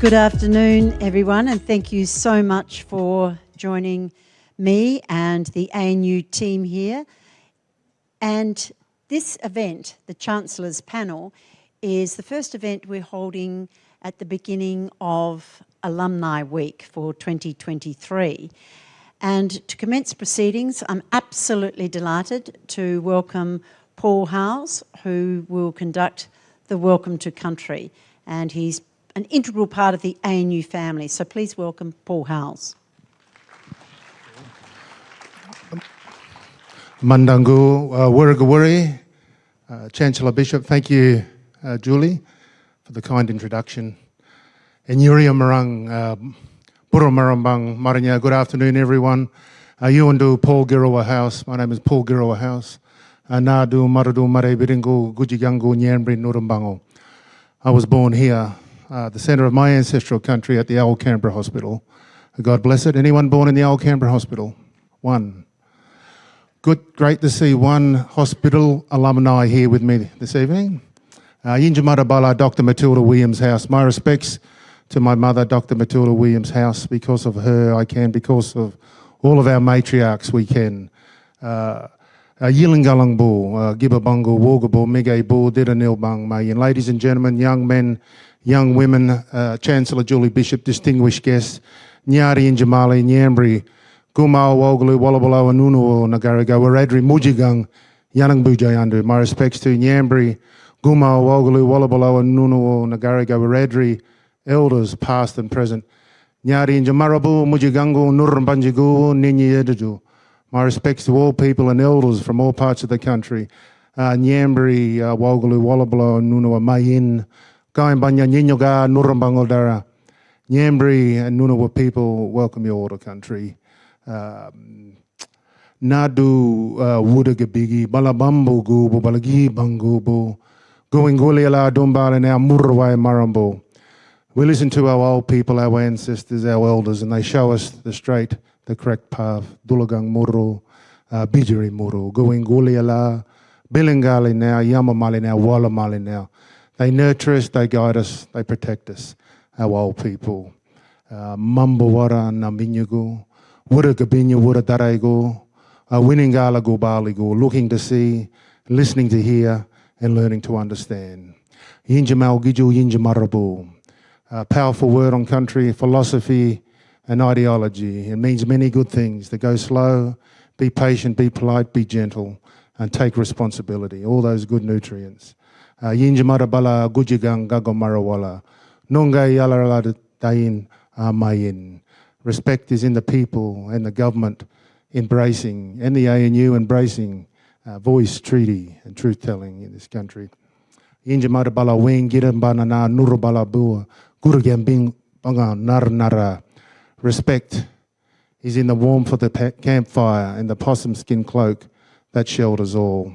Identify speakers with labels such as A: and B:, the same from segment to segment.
A: Good afternoon, everyone, and thank you so much for joining me and the ANU team here. And this event, the Chancellor's Panel, is the first event we're holding at the beginning of Alumni Week for 2023. And to commence proceedings, I'm absolutely delighted to welcome Paul House, who will conduct the Welcome to Country. And he's an integral part of the ANU family. So please welcome Paul House.
B: Mandangu uh, uh, Chancellor Bishop, thank you, uh, Julie, for the kind introduction. And Yuria Marang, uh, Marambang Marinya, good afternoon, everyone. Uh, Yuandu Paul Girawa House, my name is Paul Girawa House. Uh, Nadu Maradu Mare Biringu Gujigangu Nyambri Nurumbango. I was born here uh, the centre of my ancestral country at the Old Canberra Hospital. God bless it. Anyone born in the Old Canberra Hospital? One. Good, great to see one hospital alumni here with me this evening. Uh, Yinjamarabala, Dr. Matilda Williams House. My respects to my mother, Dr. Matilda Williams House. Because of her, I can. Because of all of our matriarchs, we can. Uh, uh, Yilingalangbu, uh, Gibabungu, Wogabo, Mige Bu, Didanilbang, Mayan. Ladies and gentlemen, young men, young women, uh, Chancellor Julie Bishop, distinguished guests, Nyari and Jamali, Nyambri, Gumao, Wogalu, Wallabalo, Anunuo, Nagarigo, Waradri, Mujigang, Yanang Bujayandu. My respects to Nyambri, Gumao, Wogalu, Wallabalo, Anunuo, Nagarigo, Waradri, elders past and present. Nyari and Jamarabu, Mujigangu, Nurumbanjigu, Ninyi. My respects to all people and elders from all parts of the country. Uh, Nyambri, uh, Wogalu, Wallabalo, Anunuo, Mayin, Going Banya Ninyoga, Nurambangoldara, Nyambri and Nunawa people welcome you to country. Um, Nadu uh, Wudagabigi, Balabambo Gubo, Balagi Bangubo, Going Guliala Dumbala now Murwai Marambo. We listen to our old people, our ancestors, our elders, and they show us the straight, the correct path. Dulagang Muru, uh, Bijiri Muru, Going Guliala, Bilingali now, Yamamali now, Wallamali now. They nurture us, they guide us, they protect us, our old people. Uh, Mambawara Naminyagu, Wura Gabinya, Wura Darego, Winningala Gubaligo, looking to see, listening to hear, and learning to understand. Yinjamal Giju Yinjamarabu, a powerful word on country, philosophy, and ideology. It means many good things to go slow, be patient, be polite, be gentle, and take responsibility. All those good nutrients. Uh, Yinjamara bala gujigang gagomarawala. Nungai yalarala dain mayin. Respect is in the people and the government embracing, and the ANU embracing uh, voice, treaty, and truth telling in this country. Yinjamara bala wing girambana na nurubala bua. Gurugambing banga nar nara. Respect is in the warmth of the campfire and the possum skin cloak that shelters all.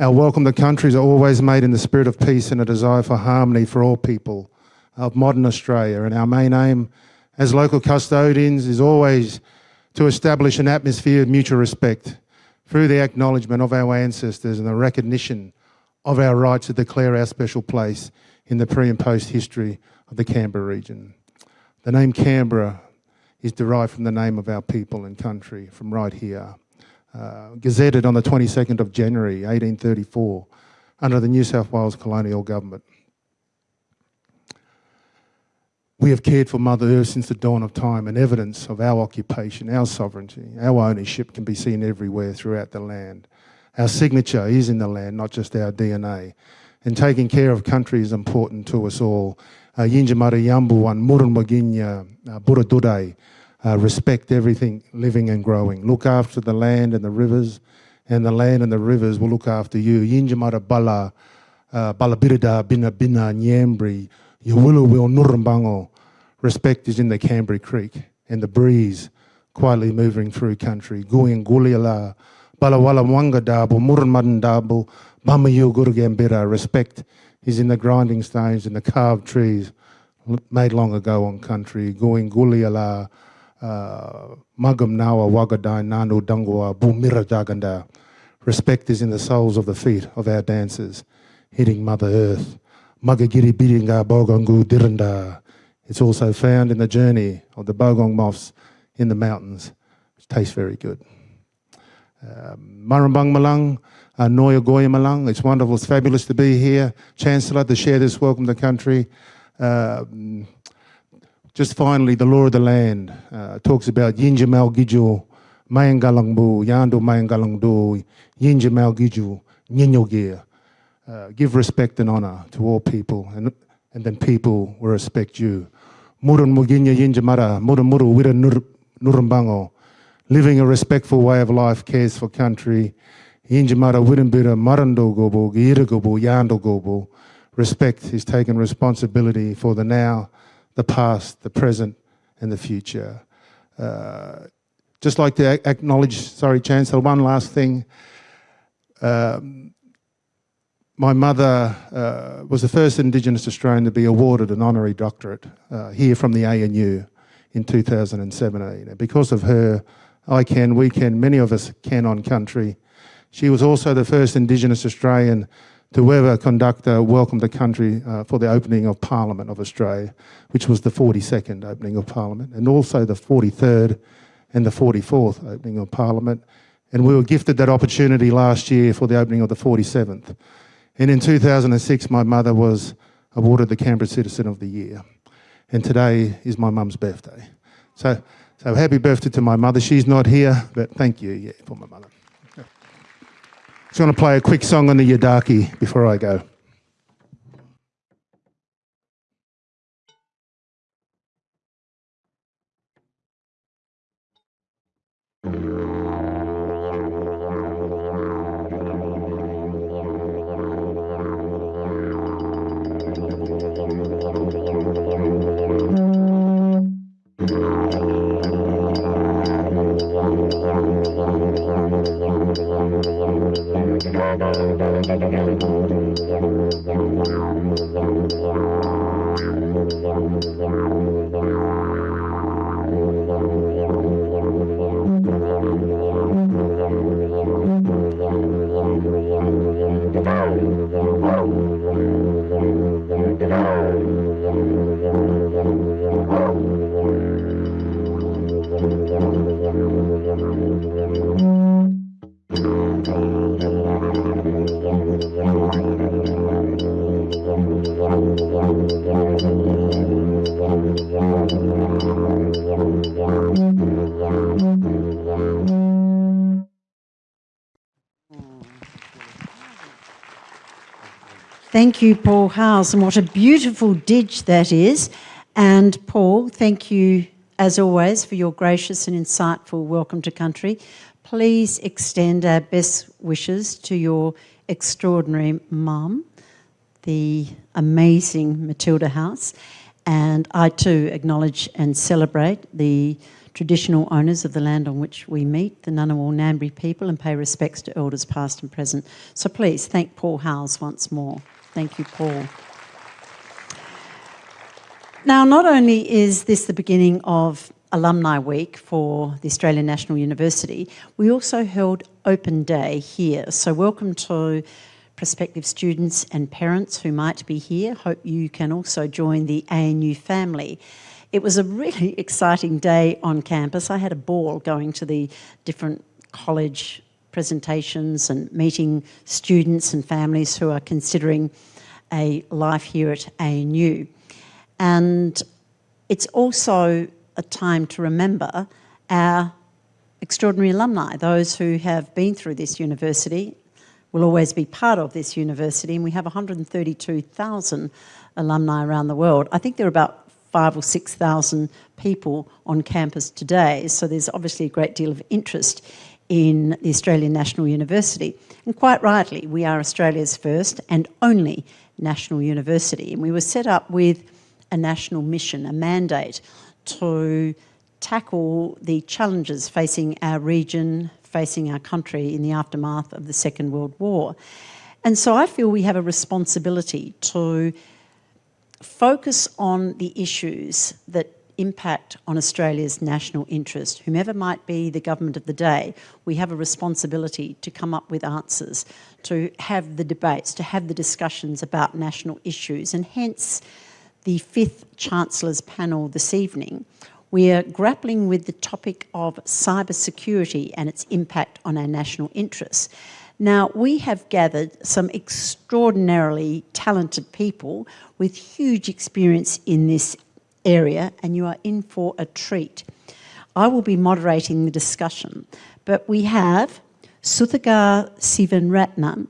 B: Our welcome to countries are always made in the spirit of peace and a desire for harmony for all people of modern Australia. And our main aim as local custodians is always to establish an atmosphere of mutual respect through the acknowledgement of our ancestors and the recognition of our right to declare our special place in the pre and post history of the Canberra region. The name Canberra is derived from the name of our people and country from right here uh, gazetted on the 22nd of January 1834 under the New South Wales colonial government. We have cared for Mother Earth since the dawn of time and evidence of our occupation, our sovereignty, our ownership can be seen everywhere throughout the land. Our signature is in the land, not just our DNA. And taking care of country is important to us all. Uh, Yinjamara Yambuwan, Murun Maginya, uh, Buradudai, uh, respect everything living and growing. Look after the land and the rivers, and the land and the rivers will look after you. Yinjamara bala, uh, balabirida bina bina nyambri, yawulu will nurumbango. Respect is in the Canberra Creek and the breeze quietly moving through country. Guing guliala, balawala mwanga dabu, murunmadan dabu, bamayu gurugambira. Respect is in the grinding stones and the carved trees made long ago on country. Going guliala, Magam Wagadai Nanu Dangwa Bumira Daganda. Respect is in the soles of the feet of our dancers, hitting Mother Earth. Magagiri Biringa Bogangu Diranda. It's also found in the journey of the bogong moths in the mountains, which tastes very good. Um, Marambang Malang, uh, Noya Goya Malang, it's wonderful, it's fabulous to be here. Chancellor, to share this welcome to country. Um, just finally, the law of the land uh, talks about Yinjamal Gijo, Mayangalangbu, Yando Mayangalangdu, Yinjamal Gijo, Nyinyogia. Uh, give respect and honor to all people, and, and then people will respect you. Murun Muginya Yinjamara, Murun Muru Wira Nurumbango, living a respectful way of life, cares for country. Yinjamara Wirinbira Marando Gobo, Giragobo, Yando Gobo. Respect is taking responsibility for the now, the past, the present, and the future. Uh, just like to acknowledge, sorry, Chancellor, one last thing. Um, my mother uh, was the first Indigenous Australian to be awarded an honorary doctorate uh, here from the ANU in 2017. And because of her, I can, we can, many of us can on country. She was also the first Indigenous Australian to ever conduct a welcome to country uh, for the opening of Parliament of Australia, which was the 42nd opening of Parliament, and also the 43rd and the 44th opening of Parliament. And we were gifted that opportunity last year for the opening of the 47th. And in 2006, my mother was awarded the Canberra Citizen of the Year. And today is my mum's birthday. So, so happy birthday to my mother. She's not here, but thank you yeah, for my mother. Just going to play a quick song on the Yidaki before I go. Wow.
A: Thank you, Paul House, and what a beautiful didge that is. And Paul, thank you, as always, for your gracious and insightful welcome to country. Please extend our best wishes to your extraordinary mum, the amazing Matilda House. And I too acknowledge and celebrate the traditional owners of the land on which we meet, the Ngunnawal Ngambri people, and pay respects to elders past and present. So please thank Paul House once more. Thank you, Paul. Now, not only is this the beginning of Alumni Week for the Australian National University, we also held Open Day here. So welcome to prospective students and parents who might be here. Hope you can also join the ANU family. It was a really exciting day on campus. I had a ball going to the different college presentations and meeting students and families who are considering a life here at ANU. And it's also a time to remember our extraordinary alumni, those who have been through this university, will always be part of this university, and we have 132,000 alumni around the world. I think there are about five or 6,000 people on campus today, so there's obviously a great deal of interest in the Australian National University. And quite rightly, we are Australia's first and only national university. And we were set up with a national mission, a mandate to tackle the challenges facing our region, facing our country in the aftermath of the Second World War. And so I feel we have a responsibility to focus on the issues that impact on Australia's national interest, whomever might be the government of the day, we have a responsibility to come up with answers, to have the debates, to have the discussions about national issues, and hence the fifth Chancellor's panel this evening, we are grappling with the topic of cybersecurity and its impact on our national interests. Now, we have gathered some extraordinarily talented people with huge experience in this area, and you are in for a treat. I will be moderating the discussion, but we have Suthagar Seevaratnam,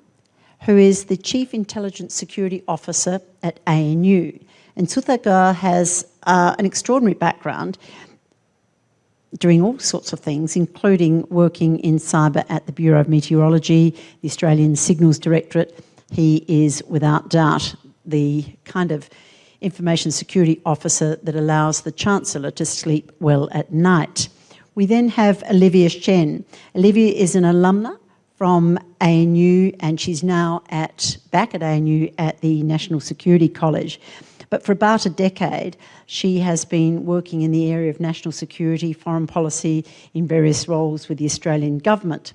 A: who is the Chief Intelligence Security Officer at ANU. And Suthagar has uh, an extraordinary background doing all sorts of things, including working in cyber at the Bureau of Meteorology, the Australian Signals Directorate. He is, without doubt, the kind of information security officer that allows the Chancellor to sleep well at night. We then have Olivia Shen. Olivia is an alumna from ANU and she's now at back at ANU at the National Security College. But for about a decade, she has been working in the area of national security, foreign policy in various roles with the Australian government.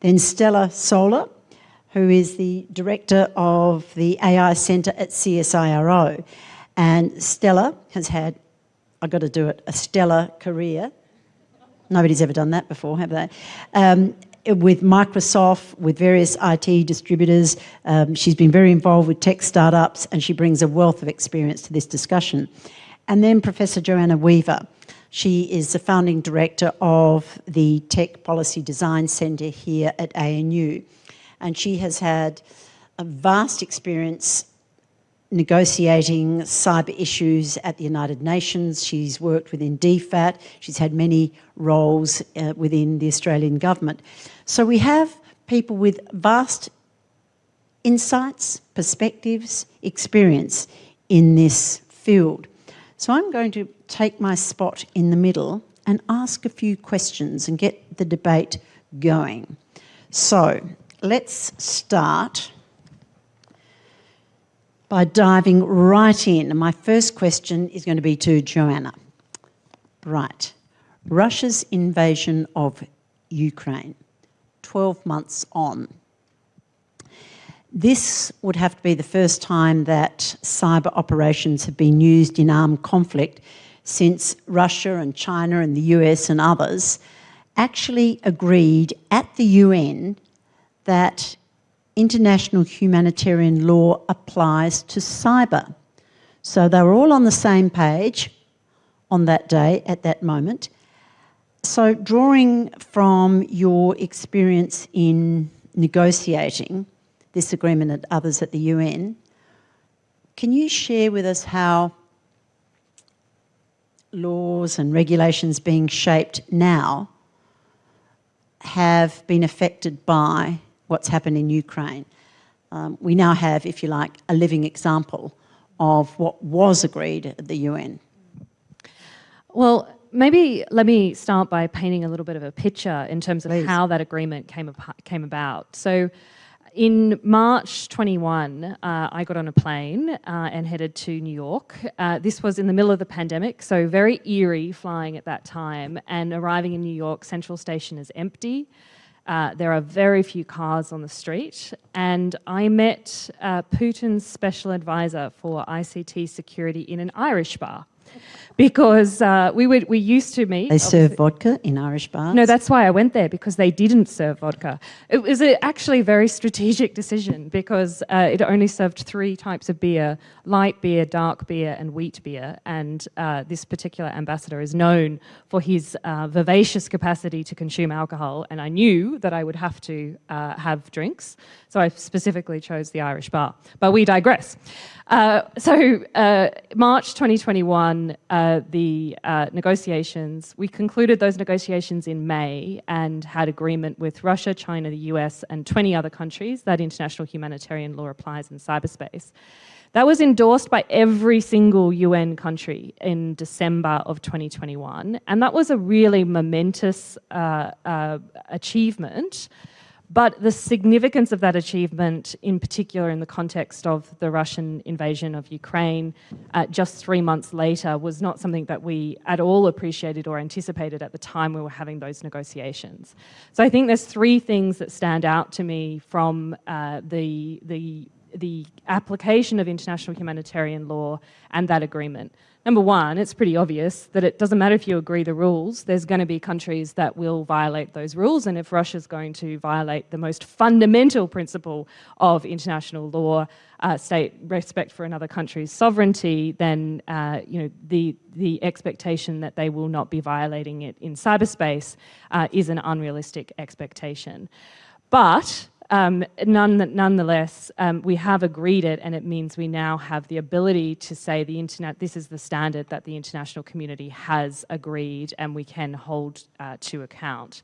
A: Then Stela Solar, who is the director of the AI Centre at CSIRO. And Stela has had, I've got to do it, a stellar career. Nobody's ever done that before, have they? Um, with Microsoft, with various IT distributors. Um, she's been very involved with tech startups and she brings a wealth of experience to this discussion. And then Professor Johanna Weaver. She is the founding director of the Tech Policy Design Centre here at ANU. And she has had a vast experience negotiating cyber issues at the United Nations. She's worked within DFAT. She's had many roles uh, within the Australian government. So we have people with vast insights, perspectives, experience in this field. So I'm going to take my spot in the middle and ask a few questions and get the debate going. So let's start by diving right in. My first question is going to be to Johanna. Right. Russia's invasion of Ukraine, 12 months on. This would have to be the first time that cyber operations have been used in armed conflict since Russia and China and the US and others actually agreed at the UN that international humanitarian law applies to cyber. So they were all on the same page on that day, at that moment. So drawing from your experience in negotiating this agreement and others at the UN, can you share with us how laws and regulations being shaped now have been affected by what's happened in Ukraine. Um, we now have, if you like, a living example of what was agreed at the UN.
C: Well, maybe let me start by painting a little bit of a picture in terms of
A: Please.
C: how that agreement came, came about. So in March 21, uh, I got on a plane uh, and headed to New York. Uh, this was in the middle of the pandemic, so very eerie flying at that time. And arriving in New York, Central Station is empty. Uh, there are very few cars on the street. And I met uh, Putin's special advisor for ICT security in an Irish bar because uh, we would we used to meet.
A: They serve vodka in Irish bars?
C: No, that's why I went there because they didn't serve vodka. It was a, actually a very strategic decision because uh, it only served three types of beer: light beer, dark beer, and wheat beer. And uh, this particular ambassador is known for his uh, vivacious capacity to consume alcohol. And I knew that I would have to uh, have drinks, so I specifically chose the Irish bar. But we digress. Uh, so uh, March 2021, uh, the uh, negotiations, we concluded those negotiations in May and had agreement with Russia, China, the US, and 20 other countries that international humanitarian law applies in cyberspace. That was endorsed by every single UN country in December of 2021, and that was a really momentous uh, uh, achievement but the significance of that achievement, in particular in the context of the Russian invasion of Ukraine uh, just three months later, was not something that we at all appreciated or anticipated at the time we were having those negotiations. So I think there's three things that stand out to me from uh, the, the the application of international humanitarian law and that agreement. Number one, it's pretty obvious that it doesn't matter if you agree the rules, there's going to be countries that will violate those rules. And if Russia's going to violate the most fundamental principle of international law, uh, state respect for another country's sovereignty, then uh, you know the the expectation that they will not be violating it in cyberspace uh, is an unrealistic expectation. But um, none, nonetheless, um, we have agreed it and it means we now have the ability to say the internet, this is the standard that the international community has agreed and we can hold uh, to account.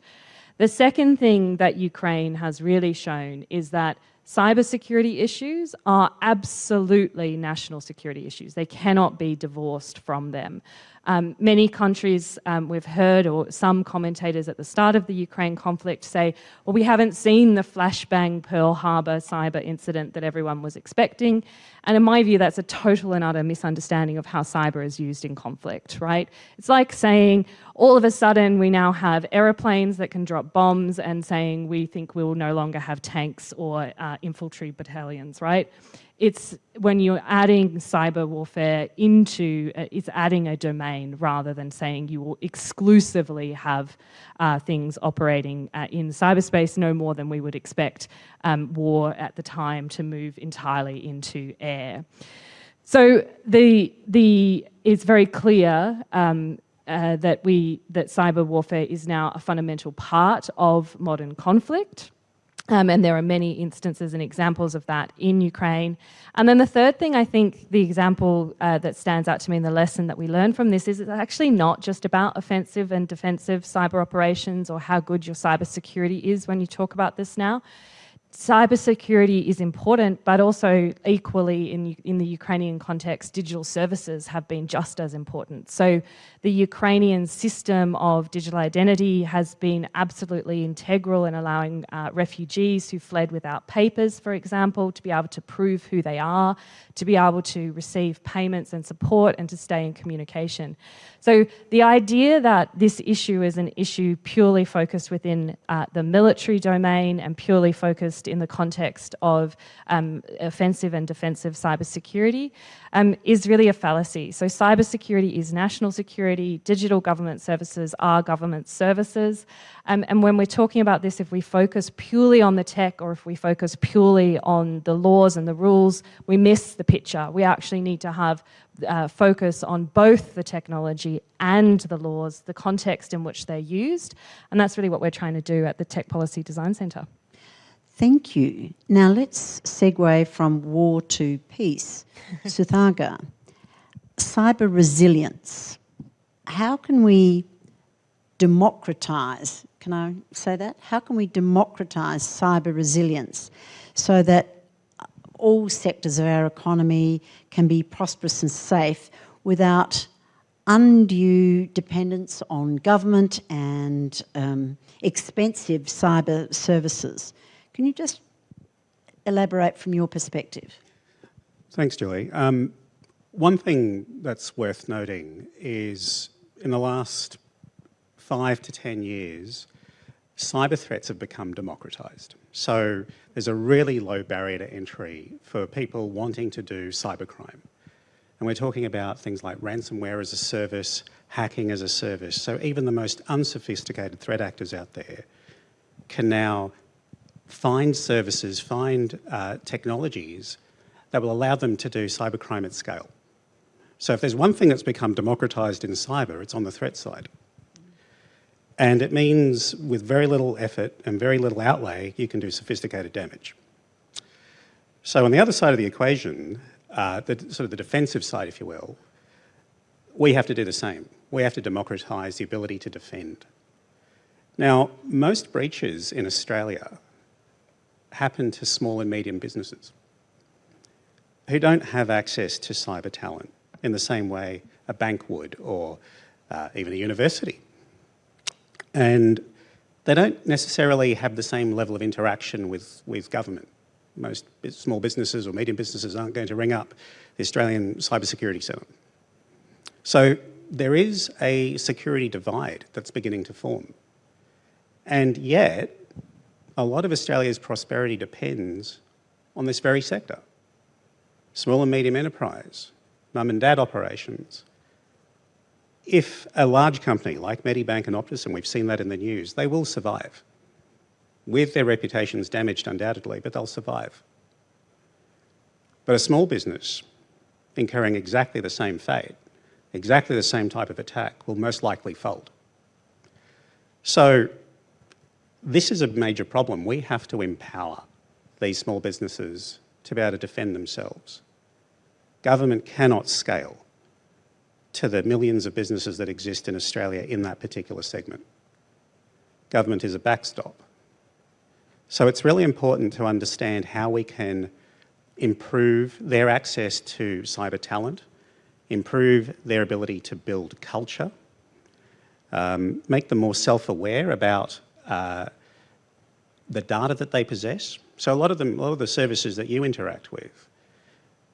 C: The second thing that Ukraine has really shown is that cybersecurity issues are absolutely national security issues. They cannot be divorced from them. Um, many countries um, we've heard, or some commentators at the start of the Ukraine conflict say, well, we haven't seen the flashbang Pearl Harbor cyber incident that everyone was expecting. And in my view, that's a total and utter misunderstanding of how cyber is used in conflict, right? It's like saying, all of a sudden, we now have aeroplanes that can drop bombs and saying we think we will no longer have tanks or uh, infantry battalions, right? It's when you're adding cyber warfare into, uh, it's adding a domain rather than saying you will exclusively have uh, things operating uh, in cyberspace no more than we would expect um, war at the time to move entirely into air. So the, the, it's very clear um, uh, that we that cyber warfare is now a fundamental part of modern conflict. Um, and there are many instances and examples of that in Ukraine. And then the third thing I think the example uh, that stands out to me in the lesson that we learn from this is it's actually not just about offensive and defensive cyber operations or how good your cyber security is when you talk about this now cybersecurity is important, but also equally in, in the Ukrainian context, digital services have been just as important. So the Ukrainian system of digital identity has been absolutely integral in allowing uh, refugees who fled without papers, for example, to be able to prove who they are, to be able to receive payments and support and to stay in communication. So the idea that this issue is an issue purely focused within uh, the military domain and purely focused in the context of um, offensive and defensive cybersecurity um, is really a fallacy. So cybersecurity is national security, digital government services are government services. Um, and when we're talking about this, if we focus purely on the tech or if we focus purely on the laws and the rules, we miss the picture. We actually need to have uh, focus on both the technology and the laws, the context in which they're used. And that's really what we're trying to do at the Tech Policy Design Centre.
A: Thank you. Now let's segue from war to peace. Suthagar, cyber resilience. How can we democratise, can I say that? How can we democratise cyber resilience so that all sectors of our economy can be prosperous and safe without undue dependence on government and um, expensive cyber services? Can you just elaborate from your perspective?
D: Thanks, Julie. Um, one thing that's worth noting is in the last five to 10 years, cyber threats have become democratized. So there's a really low barrier to entry for people wanting to do cybercrime. And we're talking about things like ransomware as a service, hacking as a service. So even the most unsophisticated threat actors out there can now find services, find uh, technologies that will allow them to do cybercrime at scale. So if there's one thing that's become democratized in cyber, it's on the threat side. And it means with very little effort and very little outlay, you can do sophisticated damage. So on the other side of the equation, uh, the sort of the defensive side, if you will, we have to do the same. We have to democratise the ability to defend. Now, most breaches in Australia happen to small and medium businesses who don't have access to cyber talent in the same way a bank would or uh, even a university. And they don't necessarily have the same level of interaction with, with government. Most small businesses or medium businesses aren't going to ring up the Australian Cybersecurity Centre. So there is a security divide that's beginning to form. And yet, a lot of Australia's prosperity depends on this very sector. small and medium enterprise, mum and dad operations. If a large company like Medibank and Optus, and we've seen that in the news, they will survive. With their reputations damaged undoubtedly, but they'll survive. But a small business incurring exactly the same fate, exactly the same type of attack, will most likely fold. So this is a major problem. We have to empower these small businesses to be able to defend themselves. Government cannot scale to the millions of businesses that exist in Australia in that particular segment. Government is a backstop. So it's really important to understand how we can improve their access to cyber talent, improve their ability to build culture, um, make them more self-aware about uh, the data that they possess. So a lot of them, a lot of the services that you interact with,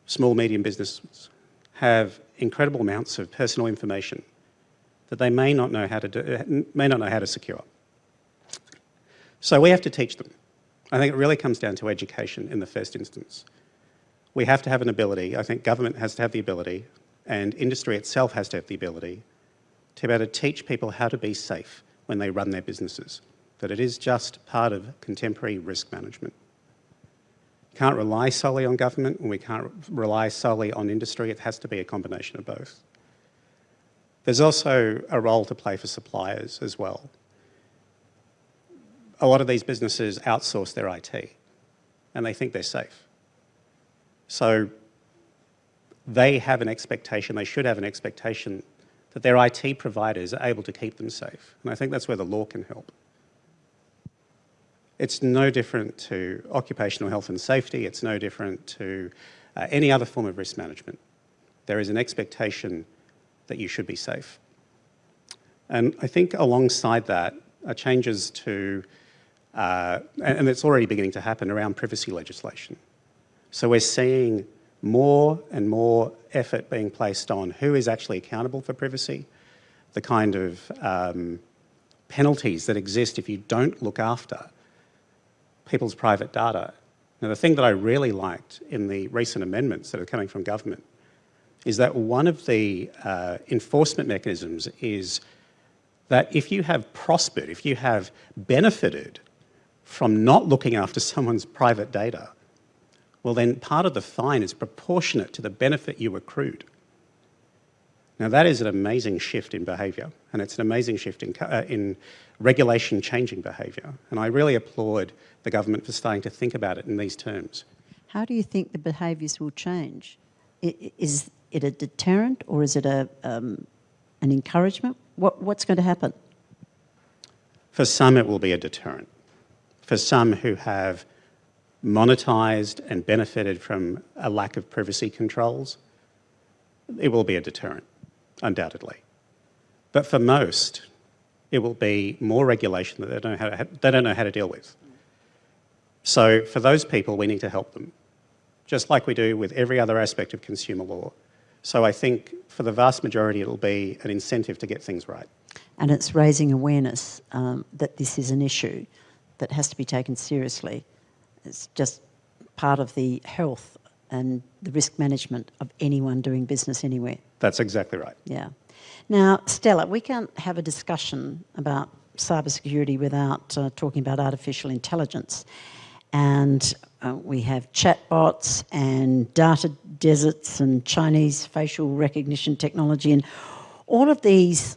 D: small, medium businesses, have incredible amounts of personal information that they may not know how to do, may not know how to secure. So we have to teach them. I think it really comes down to education in the first instance. We have to have an ability, I think government has to have the ability, and industry itself has to have the ability to be able to teach people how to be safe when they run their businesses, that it is just part of contemporary risk management. Can't rely solely on government and we can't rely solely on industry, it has to be a combination of both. There's also a role to play for suppliers as well. A lot of these businesses outsource their IT and they think they're safe. So they have an expectation, they should have an expectation that their IT providers are able to keep them safe. And I think that's where the law can help. It's no different to occupational health and safety. It's no different to uh, any other form of risk management. There is an expectation that you should be safe. And I think alongside that are changes to, uh, and it's already beginning to happen around privacy legislation. So we're seeing more and more effort being placed on who is actually accountable for privacy, the kind of um, penalties that exist if you don't look after people's private data. Now, the thing that I really liked in the recent amendments that are coming from government is that one of the uh, enforcement mechanisms is that if you have prospered, if you have benefited from not looking after someone's private data, well then part of the fine is proportionate to the benefit you accrued. Now that is an amazing shift in behaviour and it's an amazing shift in, uh, in regulation changing behaviour and I really applaud the government for starting to think about it in these terms.
A: How do you think the behaviours will change? Is it a deterrent or is it a, um, an encouragement? What, what's going to happen?
D: For some it will be a deterrent. For some who have monetised and benefited from a lack of privacy controls, it will be a deterrent, undoubtedly. But for most, it will be more regulation that they don't know how to, they don't know how to deal with. So for those people, we need to help them, just like we do with every other aspect of consumer law. So I think for the vast majority, it'll be an incentive to get things right.
A: And it's raising awareness um, that this is an issue that has to be taken seriously. It's just part of the health and the risk management of anyone doing business anywhere.
D: That's exactly right.
A: Yeah. Now, Stela, we can't have a discussion about cybersecurity without uh, talking about artificial intelligence. And uh, we have chatbots and data deserts and Chinese facial recognition technology. And all of these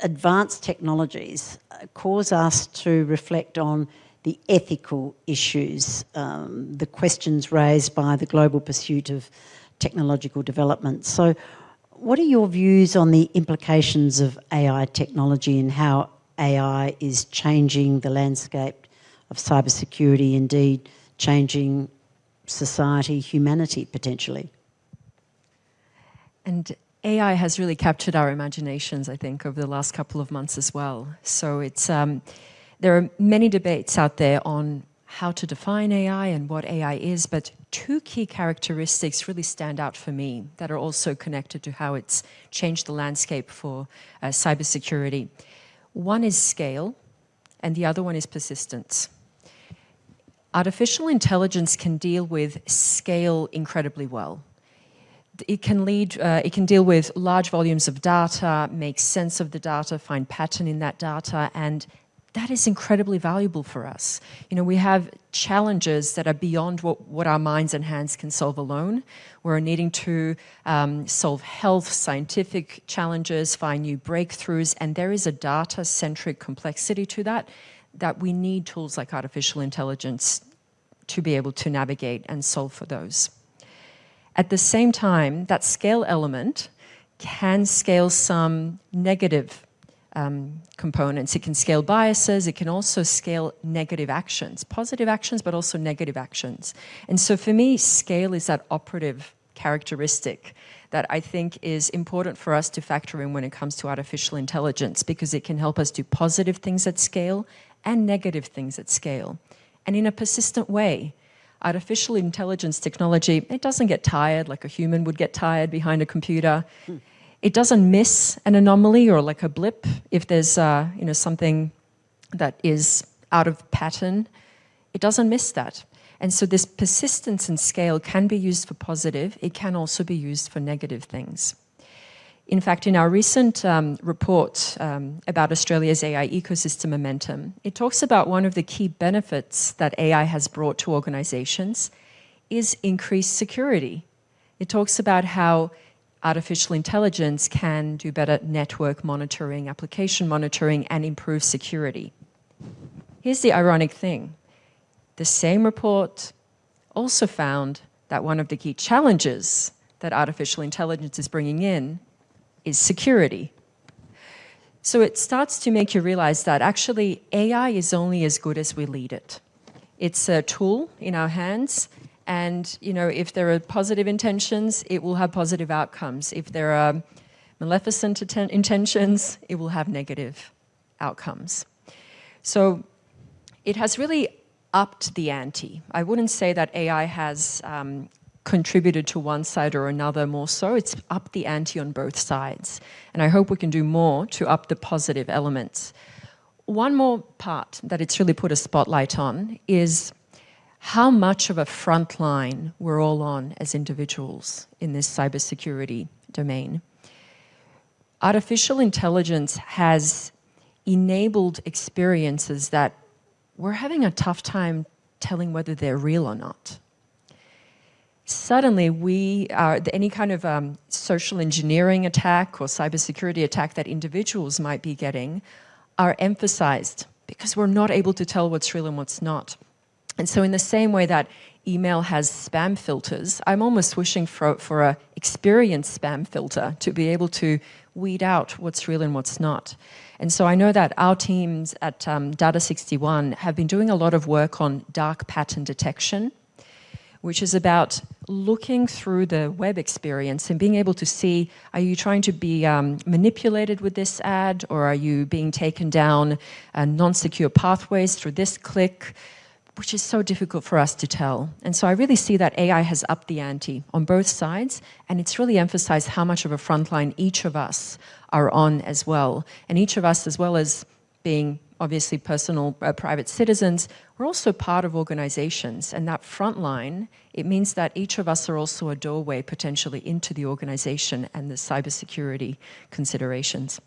A: advanced technologies uh, cause us to reflect on the ethical issues, um, the questions raised by the global pursuit of technological development. So what are your views on the implications of AI technology and how AI is changing the landscape of cybersecurity, indeed changing society, humanity potentially?
E: And AI has really captured our imaginations, I think, over the last couple of months as well. So it's um, there are many debates out there on how to define AI and what AI is, but two key characteristics really stand out for me that are also connected to how it's changed the landscape for uh, cybersecurity. One is scale, and the other one is persistence. artificial intelligence can deal with scale incredibly well. It can lead, uh, it can deal with large volumes of data, make sense of the data, find pattern in that data, and that is incredibly valuable for us. You know, we have challenges that are beyond what, what our minds and hands can solve alone. We're needing to um, solve health, scientific challenges, find new breakthroughs, and there is a data-centric complexity to that that we need tools like artificial intelligence to be able to navigate and solve for those. At the same time, that scale element can scale some negative um, components. It can scale biases, it can also scale negative actions, positive actions, but also negative actions. And so for me, scale is that operative characteristic that I think is important for us to factor in when it comes to artificial intelligence because it can help us do positive things at scale and negative things at scale. And in a persistent way, artificial intelligence technology, it doesn't get tired like a human would get tired behind a computer. Mm. It doesn't miss an anomaly or like a blip if there's uh, you know, something that is out of pattern. It doesn't miss that. And so this persistence and scale can be used for positive. It can also be used for negative things. In fact, in our recent um, report um, about Australia's AI ecosystem momentum, it talks about one of the key benefits that AI has brought to organizations is increased security. It talks about how artificial intelligence can do better network monitoring, application monitoring, and improve security. Here's the ironic thing. The same report also found that one of the key challenges that artificial intelligence is bringing in is security. So it starts to make you realize that actually AI is only as good as we lead it. It's a tool in our hands and you know if there are positive intentions, it will have positive outcomes. If there are maleficent intentions, it will have negative outcomes. So it has really upped the ante. I wouldn't say that AI has um, contributed to one side or another more so. It's up the ante on both sides. And I hope we can do more to up the positive elements. One more part that it's really put a spotlight on is how much of a front line we're all on as individuals in this cybersecurity domain. Artificial intelligence has enabled experiences that we're having a tough time telling whether they're real or not suddenly we are, any kind of um, social engineering attack or cybersecurity attack that individuals might be getting are emphasized because we're not able to tell what's real and what's not. And so in the same way that email has spam filters, I'm almost wishing for, for a experienced spam filter to be able to weed out what's real and what's not. And so I know that our teams at um, Data61 have been doing a lot of work on dark pattern detection which is about looking through the web experience and being able to see, are you trying to be um, manipulated with this ad or are you being taken down uh, non-secure pathways through this click, which is so difficult for us to tell. And so I really see that AI has upped the ante on both sides and it's really emphasized how much of a frontline each of us are on as well. And each of us, as well as being obviously personal uh, private citizens, we're also part of organizations and that front line, it means that each of us are also a doorway potentially into the organization and the cybersecurity considerations.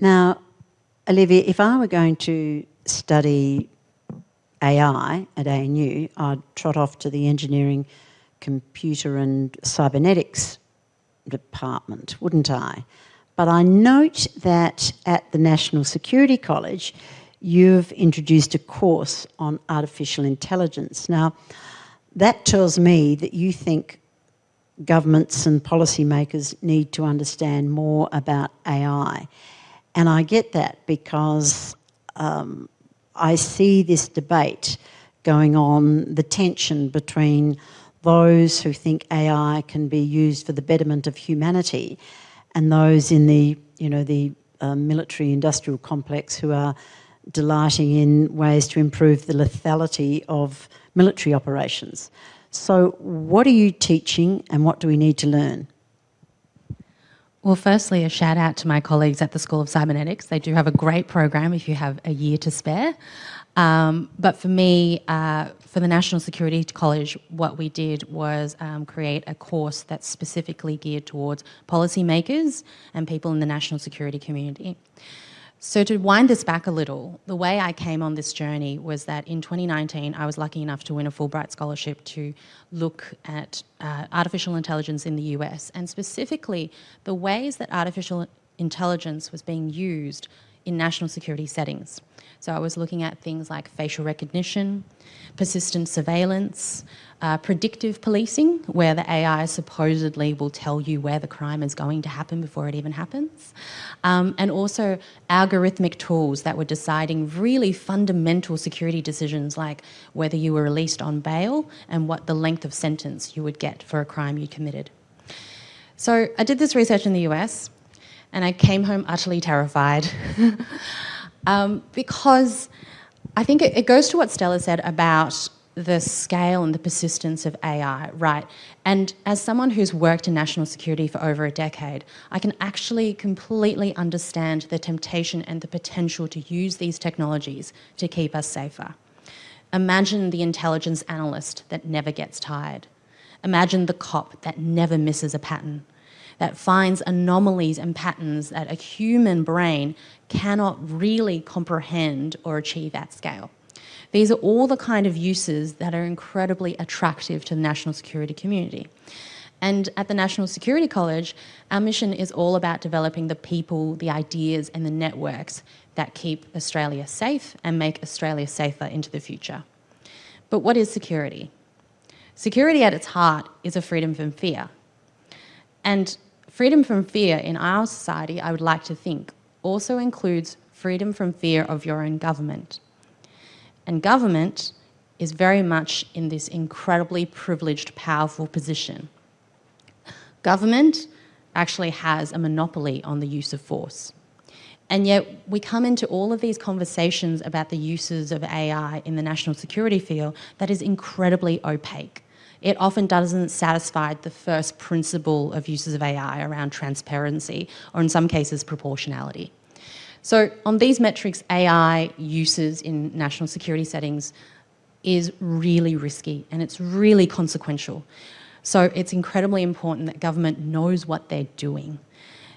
A: Now, Olivia, if I were going to study AI at ANU, I'd trot off to the engineering, computer and cybernetics department, wouldn't I? But I note that at the National Security College, you've introduced a course on artificial intelligence. Now, that tells me that you think governments and policymakers need to understand more about AI. And I get that because um, I see this debate going on, the tension between those who think AI can be used for the betterment of humanity and those in the, you know, the uh, military industrial complex who are delighting in ways to improve the lethality of military operations. So what are you teaching and what do we need to learn?
F: Well, firstly, a shout out to my colleagues at the School of Cybernetics. They do have a great program if you have a year to spare. Um, but for me, uh, for the National Security College, what we did was um, create a course that's specifically geared towards policymakers and people in the national security community. So to wind this back a little, the way I came on this journey was that in 2019, I was lucky enough to win a Fulbright scholarship to look at uh, artificial intelligence in the US, and specifically the ways that artificial intelligence was being used in national security settings. So I was looking at things like facial recognition, persistent surveillance, uh, predictive policing, where the AI supposedly will tell you where the crime is going to happen before it even happens, um, and also algorithmic tools that were deciding really fundamental security decisions like whether you were released on bail and what the length of sentence you would get for a crime you committed. So I did this research in the US and I came home utterly terrified um, because I think it, it goes to what Stela said about the scale and the persistence of AI, right? And as someone who's worked in national security for over a decade, I can actually completely understand the temptation and the potential to use these technologies to keep us safer. Imagine the intelligence analyst that never gets tired. Imagine the cop that never misses a pattern that finds anomalies and patterns that a human brain cannot really comprehend or achieve at scale. These are all the kind of uses that are incredibly attractive to the national security community. And at the National Security College, our mission is all about developing the people, the ideas and the networks that keep Australia safe and make Australia safer into the future. But what is security? Security at its heart is a freedom from fear. And Freedom from fear in our society, I would like to think, also includes freedom from fear of your own government. And government is very much in this incredibly privileged, powerful position. Government actually has a monopoly on the use of force. And yet we come into all of these conversations about the uses of AI in the national security field that is incredibly opaque it often doesn't satisfy the first principle of uses of AI around transparency, or in some cases, proportionality. So on these metrics, AI uses in national security settings is really risky and it's really consequential. So it's incredibly important that government knows what they're doing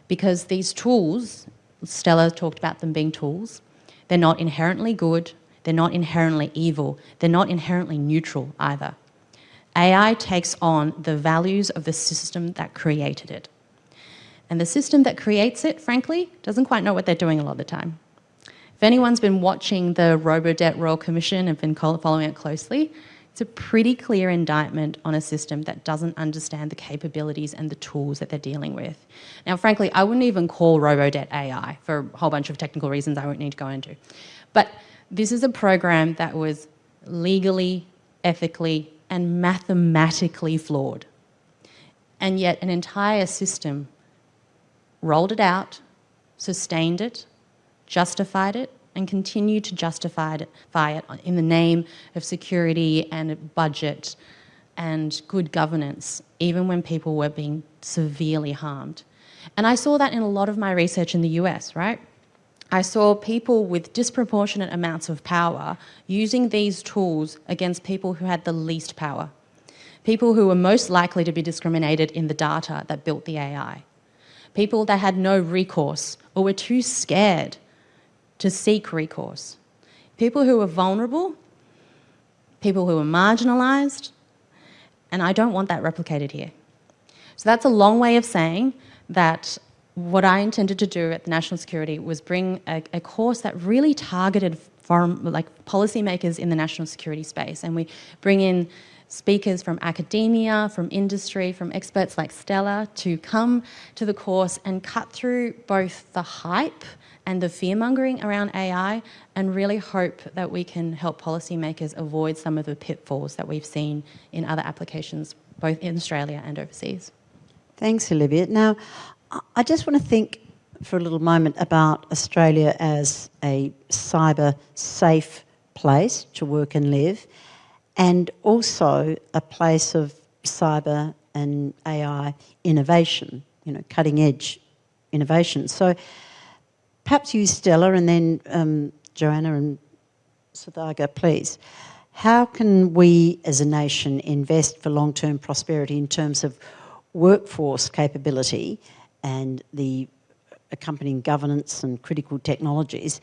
F: because these tools, Stela talked about them being tools, they're not inherently good, they're not inherently evil, they're not inherently neutral either. AI takes on the values of the system that created it. And the system that creates it, frankly, doesn't quite know what they're doing a lot of the time. If anyone's been watching the Robodebt Royal Commission and been following it closely, it's a pretty clear indictment on a system that doesn't understand the capabilities and the tools that they're dealing with. Now, frankly, I wouldn't even call Robodebt AI for a whole bunch of technical reasons I won't need to go into. But this is a program that was legally, ethically, and mathematically flawed. And yet an entire system rolled it out, sustained it, justified it, and continued to justify it, it in the name of security and budget and good governance, even when people were being severely harmed. And I saw that in a lot of my research in the US, right? I saw people with disproportionate amounts of power using these tools against people who had the least power. People who were most likely to be discriminated in the data that built the AI. People that had no recourse or were too scared to seek recourse. People who were vulnerable, people who were marginalised, and I don't want that replicated here. So that's a long way of saying that what I intended to do at the National Security was bring a, a course that really targeted foreign, like policymakers in the national security space. And we bring in speakers from academia, from industry, from experts like Stela to come to the course and cut through both the hype and the fear-mongering around AI and really hope that we can help policymakers avoid some of the pitfalls that we've seen in other applications, both in Australia and overseas.
A: Thanks, Olivia. Now, I just want to think for a little moment about Australia as a cyber safe place to work and live and also a place of cyber and AI innovation, you know, cutting edge innovation. So perhaps you, Stela, and then um, Johanna and Suthagar, please. How can we as a nation invest for long-term prosperity in terms of workforce capability and the accompanying governance and critical technologies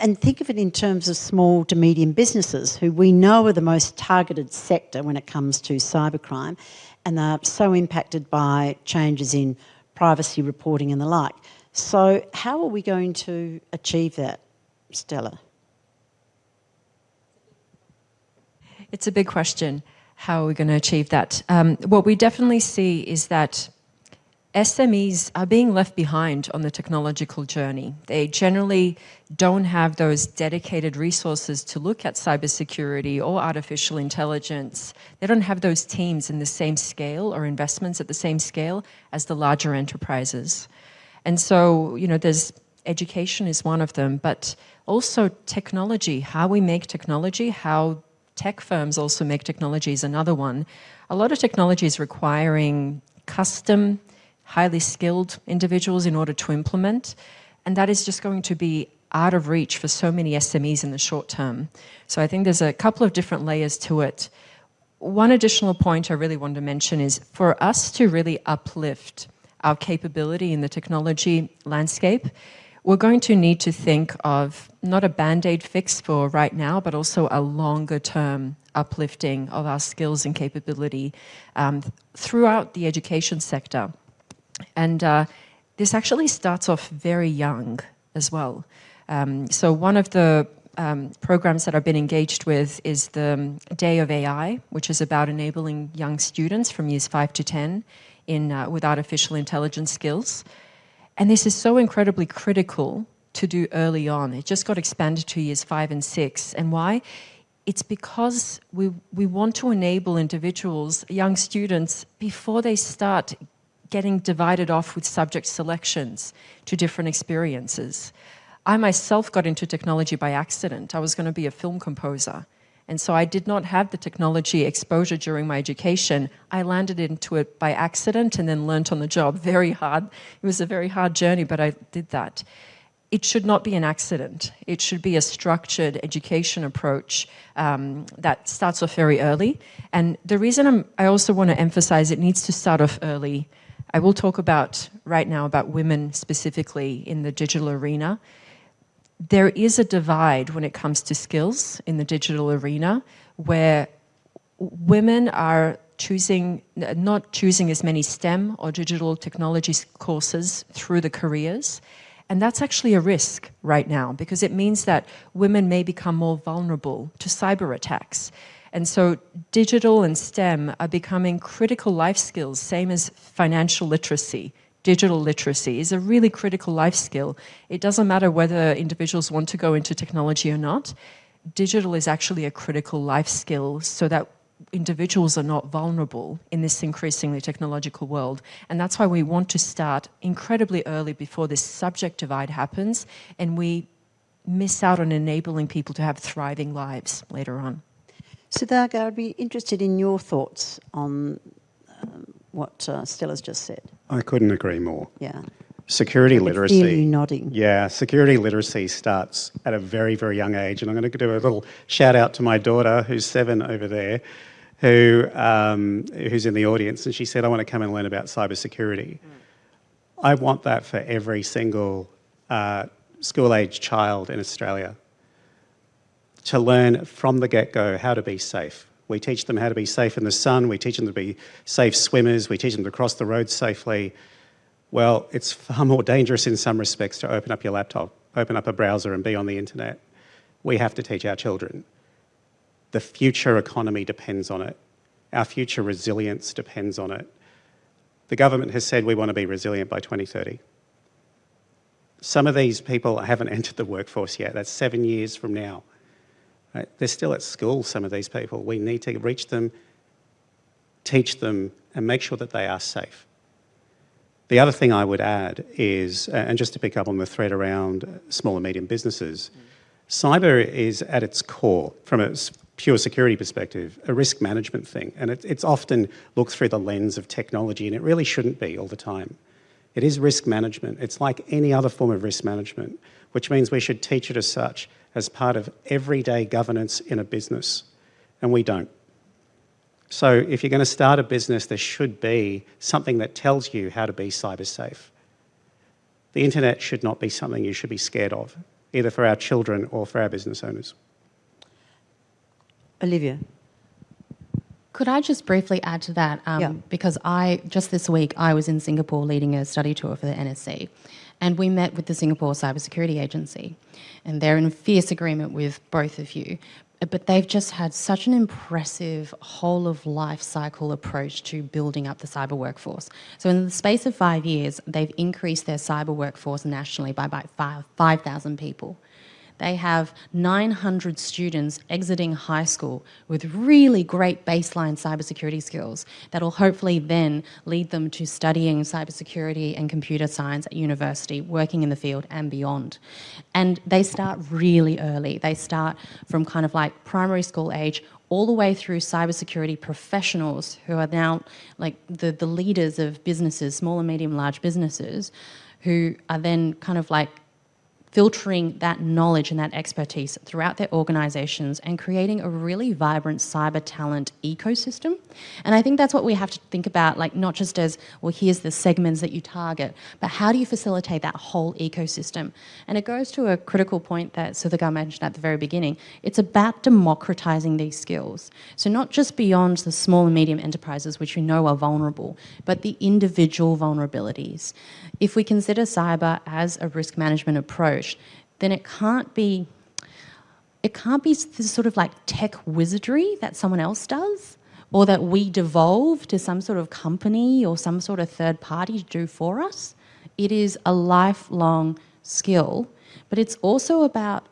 A: and think of it in terms of small to medium businesses who we know are the most targeted sector when it comes to cybercrime and they're so impacted by changes in privacy reporting and the like. So how are we going to achieve that, Stela?
E: It's a big question. How are we going to achieve that? Um, what we definitely see is that SMEs are being left behind on the technological journey. They generally don't have those dedicated resources to look at cybersecurity or artificial intelligence. They don't have those teams in the same scale or investments at the same scale as the larger enterprises. And so, you know, there's education is one of them, but also technology, how we make technology, how tech firms also make technology is another one. A lot of technology is requiring custom highly skilled individuals in order to implement. And that is just going to be out of reach for so many SMEs in the short term. So I think there's a couple of different layers to it. One additional point I really want to mention is for us to really uplift our capability in the technology landscape, we're going to need to think of not a band-aid fix for right now, but also a longer term uplifting of our skills and capability um, throughout the education sector. And uh, this actually starts off very young as well. Um, so one of the um, programs that I've been engaged with is the um, Day of AI, which is about enabling young students from years 5 to 10 in, uh, with artificial intelligence skills. And this is so incredibly critical to do early on. It just got expanded to years 5 and 6. And why? It's because we, we want to enable individuals, young students, before they start getting divided off with subject selections to different experiences. I myself got into technology by accident. I was going to be a film composer. And so I did not have the technology exposure during my education. I landed into it by accident and then learnt on the job. Very hard. It was a very hard journey, but I did that. It should not be an accident. It should be a structured education approach um, that starts off very early. And the reason I'm, I also want to emphasize it needs to start off early I will talk about right now about women specifically in the digital arena. There is a divide when it comes to skills in the digital arena where women are choosing, not choosing as many STEM or digital technology courses through the careers. And that's actually a risk right now because it means that women may become more vulnerable to cyber attacks. And so digital and STEM are becoming critical life skills, same as financial literacy. Digital literacy is a really critical life skill. It doesn't matter whether individuals want to go into technology or not. Digital is actually a critical life skill so that individuals are not vulnerable in this increasingly technological world. And that's why we want to start incredibly early before this subject divide happens and we miss out on enabling people to have thriving lives later on.
A: Suthagar, I'd be interested in your thoughts on um, what uh, Stela's just said.
D: I couldn't agree more.
A: Yeah.
D: Security literacy.
A: Nodding.
D: Yeah, security literacy starts at a very, very young age. And I'm going to do a little shout out to my daughter, who's seven over there, who um, who's in the audience, and she said, "I want to come and learn about cybersecurity." Mm. I want that for every single uh, school-age child in Australia to learn from the get-go how to be safe. We teach them how to be safe in the sun, we teach them to be safe swimmers, we teach them to cross the road safely. Well, it's far more dangerous in some respects to open up your laptop, open up a browser and be on the internet. We have to teach our children. The future economy depends on it. Our future resilience depends on it. The government has said we want to be resilient by 2030. Some of these people haven't entered the workforce yet. That's seven years from now. Right? They're still at school, some of these people. We need to reach them, teach them, and make sure that they are safe. The other thing I would add is, and just to pick up on the thread around small and medium businesses, mm. cyber is at its core, from a pure security perspective, a risk management thing. And it, it's often looked through the lens of technology, and it really shouldn't be all the time. It is risk management. It's like any other form of risk management, which means we should teach it as such as part of everyday governance in a business, and we don't. So if you're going to start a business, there should be something that tells you how to be cyber safe. The internet should not be something you should be scared of, either for our children or for our business owners.
A: Olivia.
F: Could I just briefly add to that? Um,
A: Yeah.
F: Because I, just this week, I was in Singapore leading a study tour for the NSC, and we met with the Singapore Cybersecurity Agency, and they're in fierce agreement with both of you. But they've just had such an impressive whole of life cycle approach to building up the cyber workforce. So in the space of five years, they've increased their cyber workforce nationally by about 5,000 people. They have 900 students exiting high school with really great baseline cybersecurity skills that'll hopefully then lead them to studying cybersecurity and computer science at university, working in the field and beyond. And they start really early. They start from kind of like primary school age all the way through cybersecurity professionals who are now like the, the leaders of businesses, small and medium large businesses, who are then kind of like filtering that knowledge and that expertise throughout their organizations and creating a really vibrant cyber talent ecosystem. And I think that's what we have to think about, like not just as, well, here's the segments that you target, but how do you facilitate that whole ecosystem? And it goes to a critical point that Suthagar mentioned at the very beginning. It's about democratizing these skills. So not just beyond the small and medium enterprises, which we know are vulnerable, but the individual vulnerabilities. If we consider cyber as a risk management approach, then it can't be it can't be this sort of like tech wizardry that someone else does or that we devolve to some sort of company or some sort of third party to do for us. It is a lifelong skill, but it's also about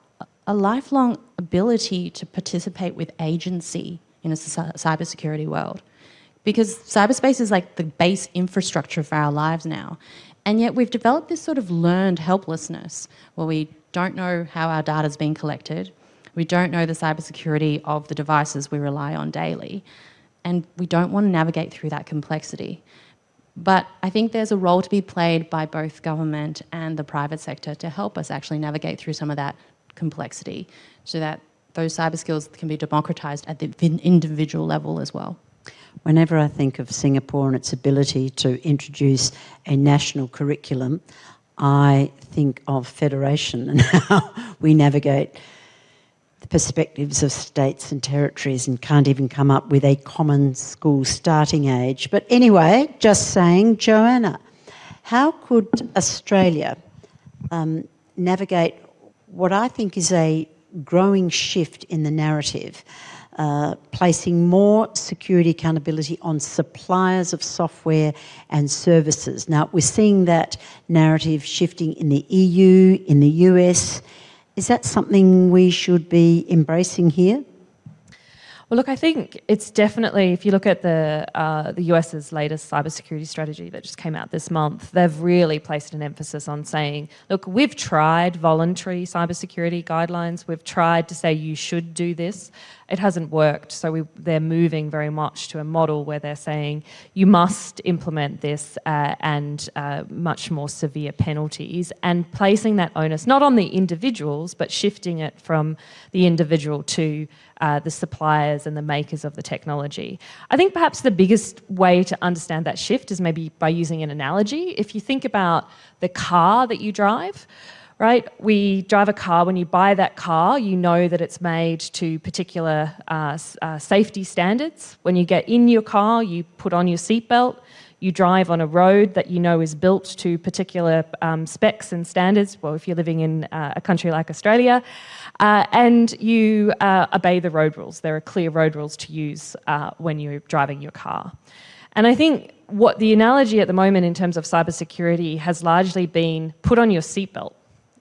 F: a lifelong ability to participate with agency in a cybersecurity world. Because cyberspace is like the base infrastructure for our lives now. And yet we've developed this sort of learned helplessness where we don't know how our data is being collected, we don't know the cybersecurity of the devices we rely on daily, and we don't want to navigate through that complexity. But I think there's a role to be played by both government and the private sector to help us actually navigate through some of that complexity so that those cyber skills can be democratized at the individual level as well.
A: Whenever I think of Singapore and its ability to introduce a national curriculum, I think of federation and how we navigate the perspectives of states and territories and can't even come up with a common school starting age. But anyway, just saying, Johanna, how could Australia um, navigate what I think is a growing shift in the narrative uh, placing more security accountability on suppliers of software and services. Now, we're seeing that narrative shifting in the EU, in the US. Is that something we should be embracing here?
C: Well, look, I think it's definitely, if you look at the, uh, the US's latest cybersecurity strategy that just came out this month, they've really placed an emphasis on saying, look, we've tried voluntary cybersecurity guidelines. We've tried to say you should do this. It hasn't worked. So we, they're moving very much to a model where they're saying you must implement this uh, and uh, much more severe penalties and placing that onus not on the individuals, but shifting it from the individual to uh, the suppliers and the makers of the technology. I think perhaps the biggest way to understand that shift is maybe by using an analogy. If you think about the car that you drive, right? We drive a car, when you buy that car, you know that it's made to particular uh, uh, safety standards. When you get in your car, you put on your seatbelt, you drive on a road that you know is built to particular um, specs and standards, well, if you're living in uh, a country like Australia, uh, and you uh, obey the road rules. There are clear road rules to use uh, when you're driving your car. And I think what the analogy at the moment in terms of cybersecurity has largely been put on your seatbelt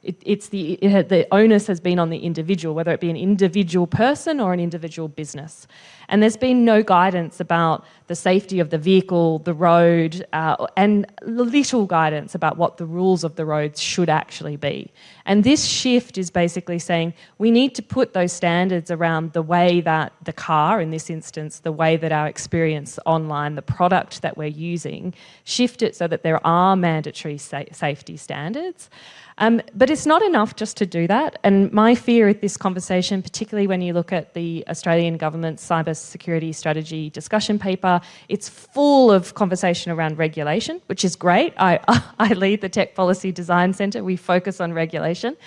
C: it, it's the, it the onus has been on the individual, whether it be an individual person or an individual business. And there's been no guidance about the safety of the vehicle, the road, uh, and little guidance about what the rules of the roads should actually be. And this shift is basically saying we need to put those standards around the way that the car, in this instance, the way that our experience online, the product that we're using, shift it so that there are mandatory sa safety standards. Um, but it's not enough just to do that. And my fear with this conversation, particularly when you look at the Australian government's cyber security strategy discussion paper, it's full of conversation around regulation, which is great. I, I lead the Tech Policy Design Centre. We focus on regulation.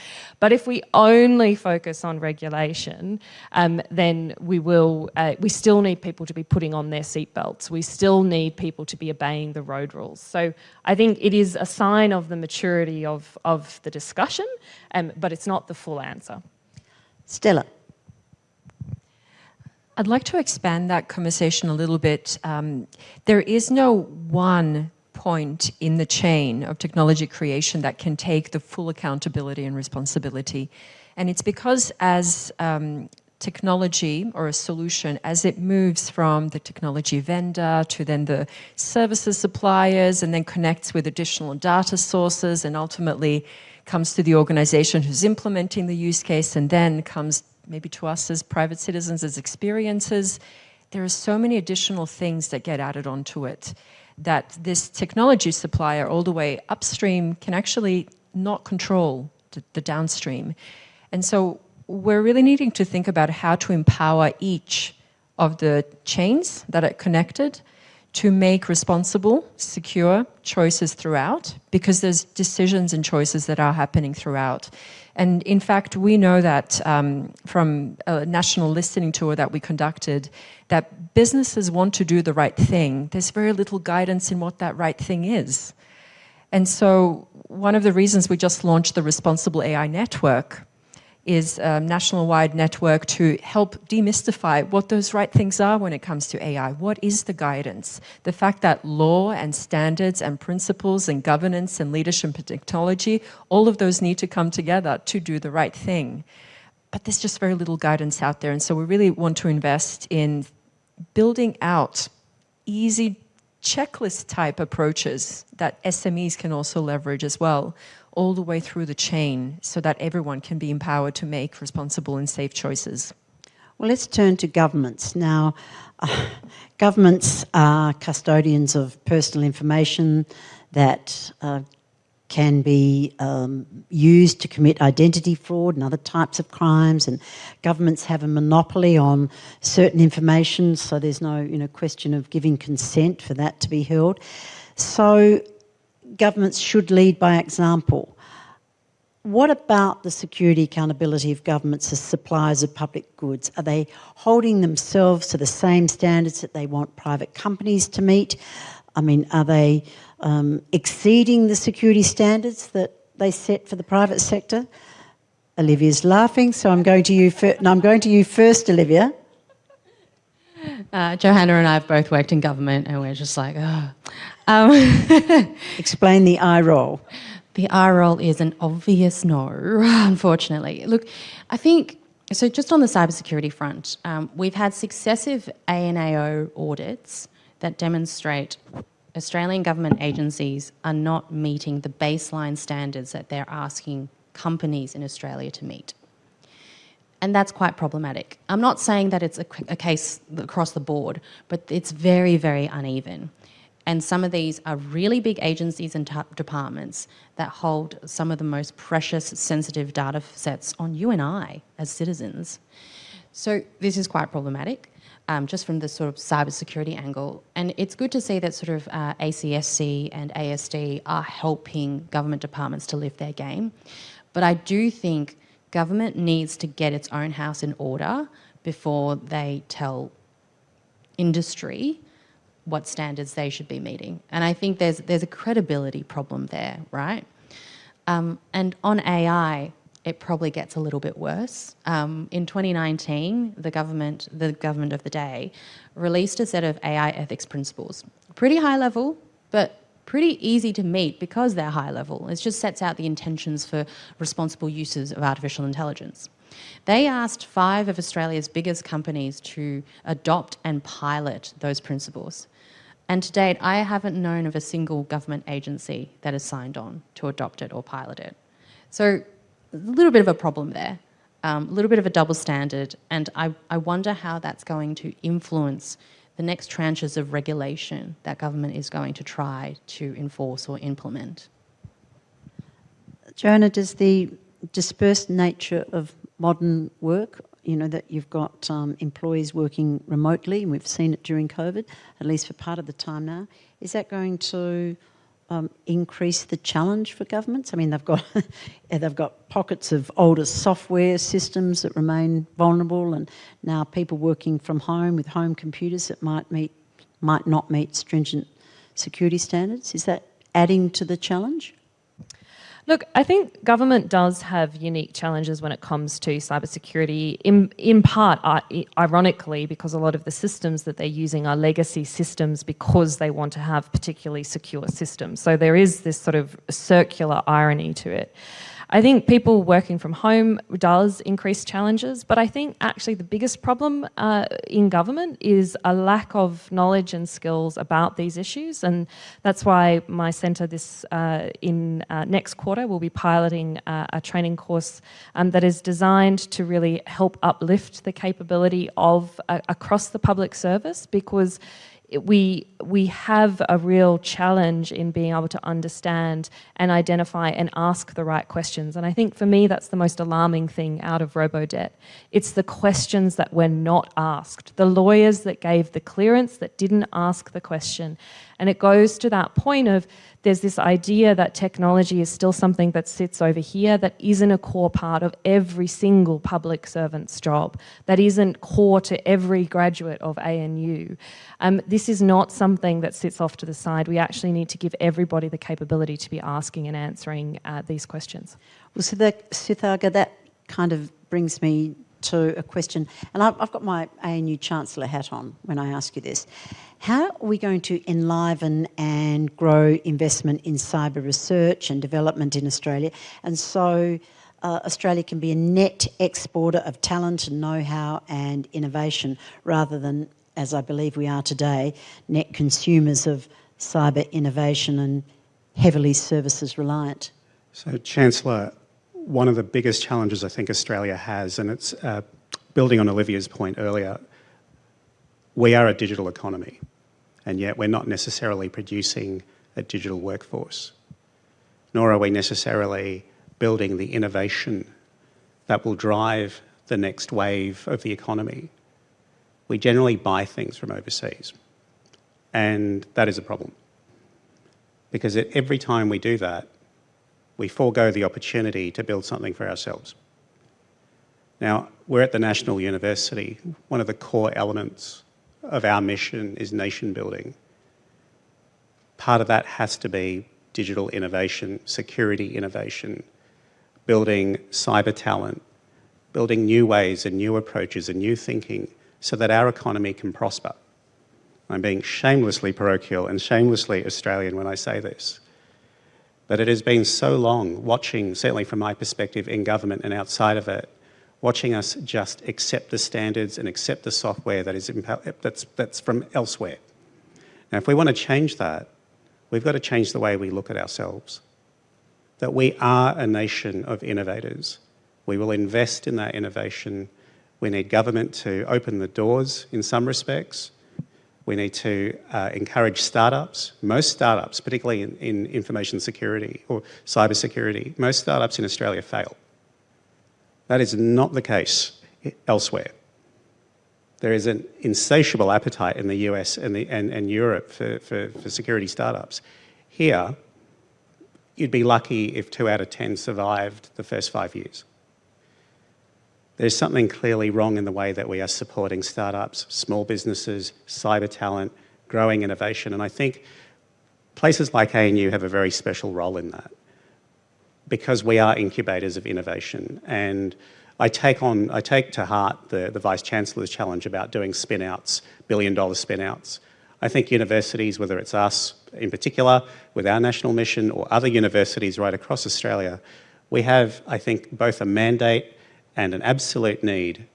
C: But if we only focus on regulation, um, then we will, uh, we still need people to be putting on their seatbelts. We still need people to be obeying the road rules. So I think it is a sign of the maturity of, of the discussion, um, but it's not the full answer.
A: Stela.
E: I'd like to expand that conversation a little bit. Um, there is no one point in the chain of technology creation that can take the full accountability and responsibility. And it's because as um, technology or a solution, as it moves from the technology vendor to then the services suppliers and then connects with additional data sources and ultimately comes to the organization who's implementing the use case and then comes maybe to us as private citizens as experiences, there are so many additional things that get added onto it that this technology supplier all the way upstream can actually not control the, the downstream. And so we're really needing to think about how to empower each of the chains that are connected to make responsible, secure choices throughout because there's decisions and choices that are happening throughout. And in fact, we know that um, from a national listening tour that we conducted, that businesses want to do the right thing. There's very little guidance in what that right thing is. And so one of the reasons we just launched the Responsible AI Network is a national-wide network to help demystify what those right things are when it comes to AI. What is the guidance? The fact that law and standards and principles and governance and leadership and technology, all of those need to come together to do the right thing. But there's just very little guidance out there. And so we really want to invest in building out easy checklist type approaches that SMEs can also leverage as well all the way through the chain so that everyone can be empowered to make responsible and safe choices.
A: Well, let's turn to governments. Now, uh, governments are custodians of personal information that uh, can be um, used to commit identity fraud and other types of crimes and governments have a monopoly on certain information so there's no you know question of giving consent for that to be held so governments should lead by example. What about the security accountability of governments as suppliers of public goods? Are they holding themselves to the same standards that they want private companies to meet? I mean, are they um, exceeding the security standards that they set for the private sector? Olivia's laughing, so I'm going to you. No, I'm going to you first, Olivia.
F: Uh, Johanna and I have both worked in government, and we're just like, oh. Um,
A: Explain the eye roll.
F: The eye roll is an obvious no, unfortunately. Look, I think, so just on the cybersecurity front, um, we've had successive ANAO audits that demonstrate Australian government agencies are not meeting the baseline standards that they're asking companies in Australia to meet. And that's quite problematic. I'm not saying that it's a, a case across the board, but it's very, very uneven. And some of these are really big agencies and departments that hold some of the most precious, sensitive data sets on you and I as citizens. So this is quite problematic, um, just from the sort of cybersecurity angle. And it's good to see that sort of uh, ACSC and ASD are helping government departments to lift their game. But I do think government needs to get its own house in order before they tell industry what standards they should be meeting. And I think there's, there's a credibility problem there, right? Um, and on AI, it probably gets a little bit worse. Um, in 2019, the government, the government of the day, released a set of AI ethics principles. Pretty high level, but pretty easy to meet because they're high level. It just sets out the intentions for responsible uses of artificial intelligence. They asked five of Australia's biggest companies to adopt and pilot those principles. And to date, I haven't known of a single government agency that has signed on to adopt it or pilot it. So a little bit of a problem there, um, a little bit of a double standard, and I, I wonder how that's going to influence the next tranches of regulation that government is going to try to enforce or implement.
A: Johanna, does the dispersed nature of modern work, you know, that you've got um, employees working remotely, and we've seen it during COVID, at least for part of the time now, is that going to um, increase the challenge for governments? I mean, they've got they've got pockets of older software systems that remain vulnerable, and now people working from home with home computers that might meet might not meet stringent security standards. Is that adding to the challenge?
C: Look, I think government does have unique challenges when it comes to cybersecurity, in, in part, ironically, because a lot of the systems that they're using are legacy systems because they want to have particularly secure systems. So there is this sort of circular irony to it. I think people working from home does increase challenges, but I think actually the biggest problem uh, in government is a lack of knowledge and skills about these issues. And that's why my centre this uh, in uh, next quarter will be piloting uh, a training course um, that is designed to really help uplift the capability of uh, across the public service because we we have a real challenge in being able to understand and identify and ask the right questions. And I think for me, that's the most alarming thing out of RoboDebt. It's the questions that were not asked. The lawyers that gave the clearance that didn't ask the question. And it goes to that point of there's this idea that technology is still something that sits over here that isn't a core part of every single public servant's job, that isn't core to every graduate of ANU. Um, this is not something that sits off to the side. We actually need to give everybody the capability to be asking and answering uh, these questions.
A: Well, so Suthagar, that kind of brings me to a question, and I've, got my ANU Chancellor hat on when I ask you this. How are we going to enliven and grow investment in cyber research and development in Australia? And so uh, Australia can be a net exporter of talent and know-how and innovation rather than, as I believe we are today, net consumers of cyber innovation and heavily services reliant.
D: So Chancellor, one of the biggest challenges I think Australia has, and it's uh, building on Olivia's point earlier, we are a digital economy and yet we're not necessarily producing a digital workforce, nor are we necessarily building the innovation that will drive the next wave of the economy. We generally buy things from overseas, and that is a problem. Because every time we do that, we forego the opportunity to build something for ourselves. Now, we're at the National University. One of the core elements of our mission is nation building. Part of that has to be digital innovation, security innovation, building cyber talent, building new ways and new approaches and new thinking so that our economy can prosper. I'm being shamelessly parochial and shamelessly Australian when I say this. But it has been so long watching, certainly from my perspective in government and outside of it, watching us just accept the standards and accept the software that is that's, that's from elsewhere. Now, if we want to change that, we've got to change the way we look at ourselves. That we are a nation of innovators. We will invest in that innovation. We need government to open the doors in some respects. We need to uh, encourage startups. Most startups, particularly in, in information security or cyber security, most startups in Australia fail. That is not the case elsewhere. There is an insatiable appetite in the US and, the, and, and Europe for, for, for security startups. Here, you'd be lucky if two out of 10 survived the first five years. There's something clearly wrong in the way that we are supporting startups, small businesses, cyber talent, growing innovation, and I think places like ANU have a very special role in that because we are incubators of innovation. And I take on, I take to heart the, the Vice Chancellor's challenge about doing spin-outs, billion dollar spin-outs. I think universities, whether it's us in particular, with our national mission, or other universities right across Australia, we have, I think, both a mandate and an absolute need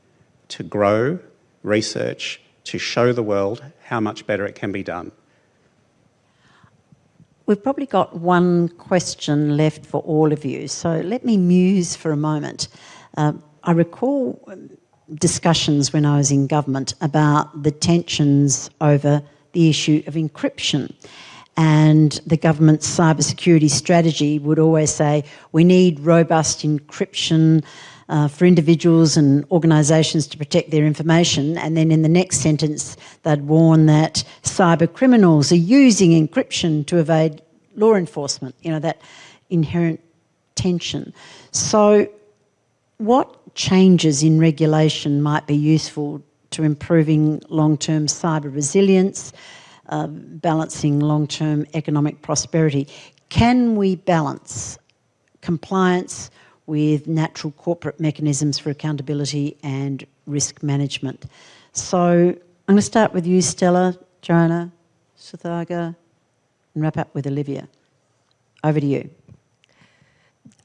D: to grow research, to show the world how much better it can be done.
A: We've probably got one question left for all of you, so let me muse for a moment. Um, I recall discussions when I was in government about the tensions over the issue of encryption. And the government's cybersecurity strategy would always say, we need robust encryption uh, for individuals and organisations to protect their information. And then in the next sentence, they'd warn that cyber criminals are using encryption to evade law enforcement, you know, that inherent tension. So what changes in regulation might be useful to improving long-term cyber resilience, uh, balancing long-term economic prosperity? Can we balance compliance with natural corporate mechanisms for accountability and risk management. So I'm going to start with you, Stela, Johanna, Suthagar, and wrap up with Olivia. Over to you.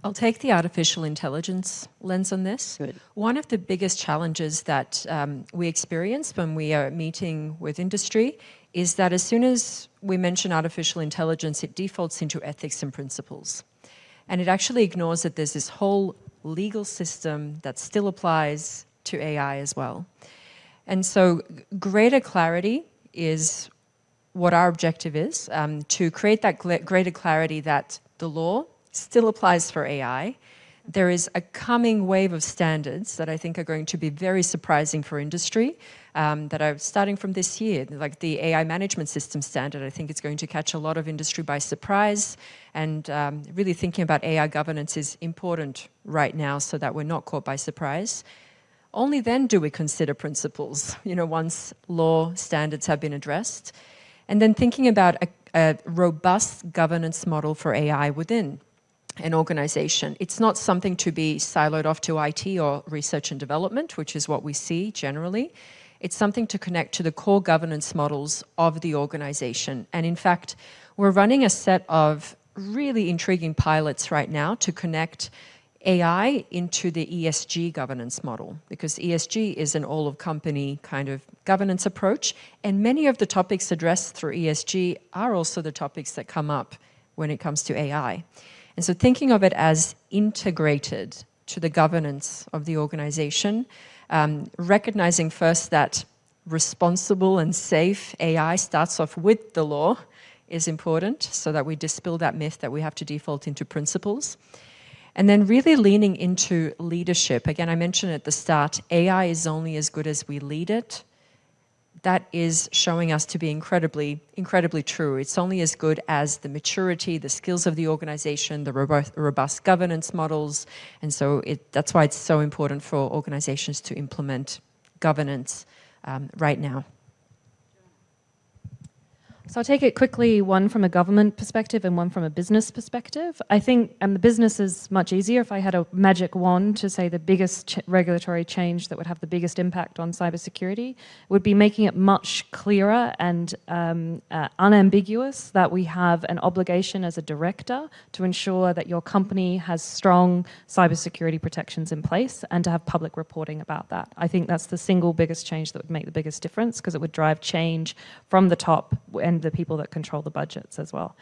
E: I'll take the artificial intelligence lens on this.
A: Good.
E: One of the biggest challenges that um, we experience when we are meeting with industry is that as soon as we mention artificial intelligence, it defaults into ethics and principles. And it actually ignores that there's this whole legal system that still applies to AI as well. And so greater clarity is what our objective is, um, to create that greater clarity that the law still applies for AI, there is a coming wave of standards that I think are going to be very surprising for industry um, that are starting from this year, like the AI management system standard. I think it's going to catch a lot of industry by surprise and um, really thinking about AI governance is important right now so that we're not caught by surprise. Only then do we consider principles, you know, once law standards have been addressed. And then thinking about a, a robust governance model for AI within an organization. It's not something to be siloed off to IT or research and development, which is what we see generally. It's something to connect to the core governance models of the organization. And in fact, we're running a set of really intriguing pilots right now to connect AI into the ESG governance model because ESG is an all of company kind of governance approach and many of the topics addressed through ESG are also the topics that come up when it comes to AI. And so thinking of it as integrated to the governance of the organization, um, recognizing first that responsible and safe AI starts off with the law is important so that we dispel that myth that we have to default into principles. And then really leaning into leadership. Again, I mentioned at the start, AI is only as good as we lead it that is showing us to be incredibly, incredibly true. It's only as good as the maturity, the skills of the organization, the robust, robust governance models. And so it, that's why it's so important for organizations to implement governance um, right now.
C: So I'll take it quickly, one from a government perspective and one from a business perspective. I think, and the business is much easier if I had a magic wand to say the biggest ch regulatory change that would have the biggest impact on cybersecurity would be making it much clearer and um, uh, unambiguous that we have an obligation as a director to ensure that your company has strong cybersecurity protections in place and to have public reporting about that. I think that's the single biggest change that would make the biggest difference because it would drive change from the top and the people that control the budgets as well.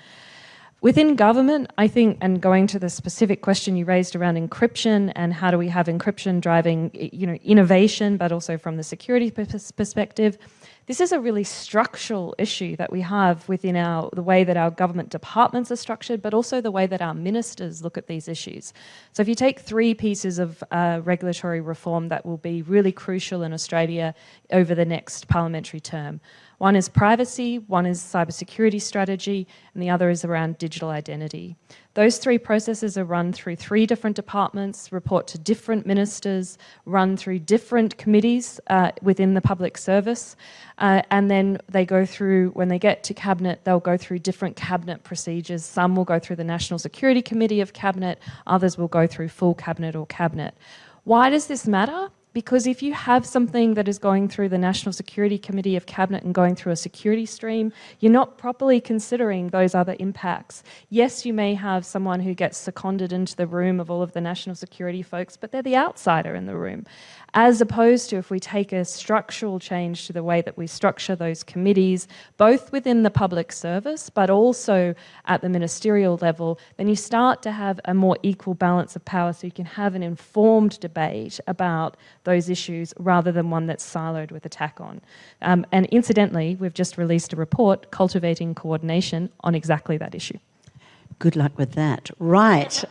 C: Within government, I think, and going to the specific question you raised around encryption and how do we have encryption driving you know, innovation, but also from the security perspective, this is a really structural issue that we have within our, the way that our government departments are structured, but also the way that our ministers look at these issues. So if you take three pieces of uh, regulatory reform that will be really crucial in Australia over the next parliamentary term, one is privacy, one is cybersecurity strategy, and the other is around digital identity. Those three processes are run through three different departments, report to different ministers, run through different committees uh, within the public service, uh, and then they go through, when they get to Cabinet, they'll go through different Cabinet procedures. Some will go through the National Security Committee of Cabinet, others will go through full Cabinet or Cabinet. Why does this matter? Because if you have something that is going through the National Security Committee of Cabinet and going through a security stream, you're not properly considering those other impacts. Yes, you may have someone who gets seconded into the room of all of the national security folks, but they're the outsider in the room. As opposed to if we take a structural change to the way that we structure those committees, both within the public service, but also at the ministerial level, then you start to have a more equal balance of power so you can have an informed debate about those issues rather than one that's siloed with attack on. Um, and incidentally, we've just released a report, Cultivating Coordination, on exactly that issue.
A: Good luck with that. Right.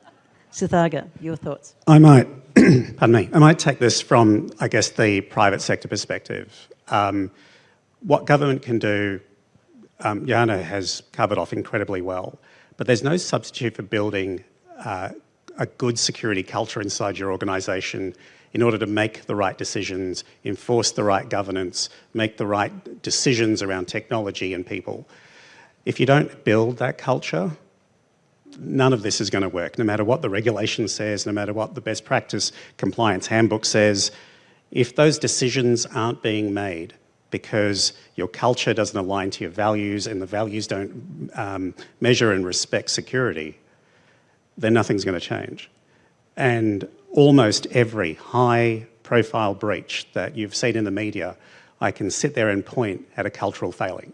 A: Suthagar, your thoughts?
D: I might, pardon me, I might take this from, I guess, the private sector perspective. Um, what government can do, um, Jana has covered off incredibly well, but there's no substitute for building uh, a good security culture inside your organisation in order to make the right decisions, enforce the right governance, make the right decisions around technology and people. If you don't build that culture, none of this is going to work, no matter what the regulation says, no matter what the best practice compliance handbook says. If those decisions aren't being made because your culture doesn't align to your values and the values don't um, measure and respect security, then nothing's going to change. And almost every high profile breach that you've seen in the media, I can sit there and point at a cultural failing.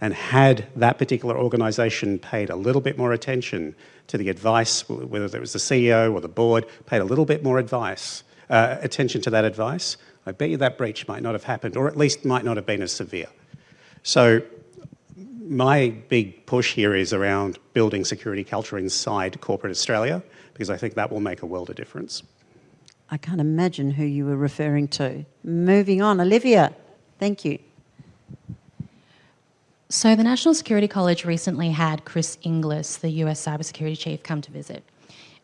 D: And had that particular organisation paid a little bit more attention to the advice, whether it was the CEO or the board, paid a little bit more advice, uh, attention to that advice, I bet you that breach might not have happened, or at least might not have been as severe. So my big push here is around building security culture inside corporate Australia, because I think that will make a world of difference.
A: I can't imagine who you were referring to. Moving on, Olivia, thank you.
F: So the National Security College recently had Chris Inglis, the US cybersecurity chief, come to visit.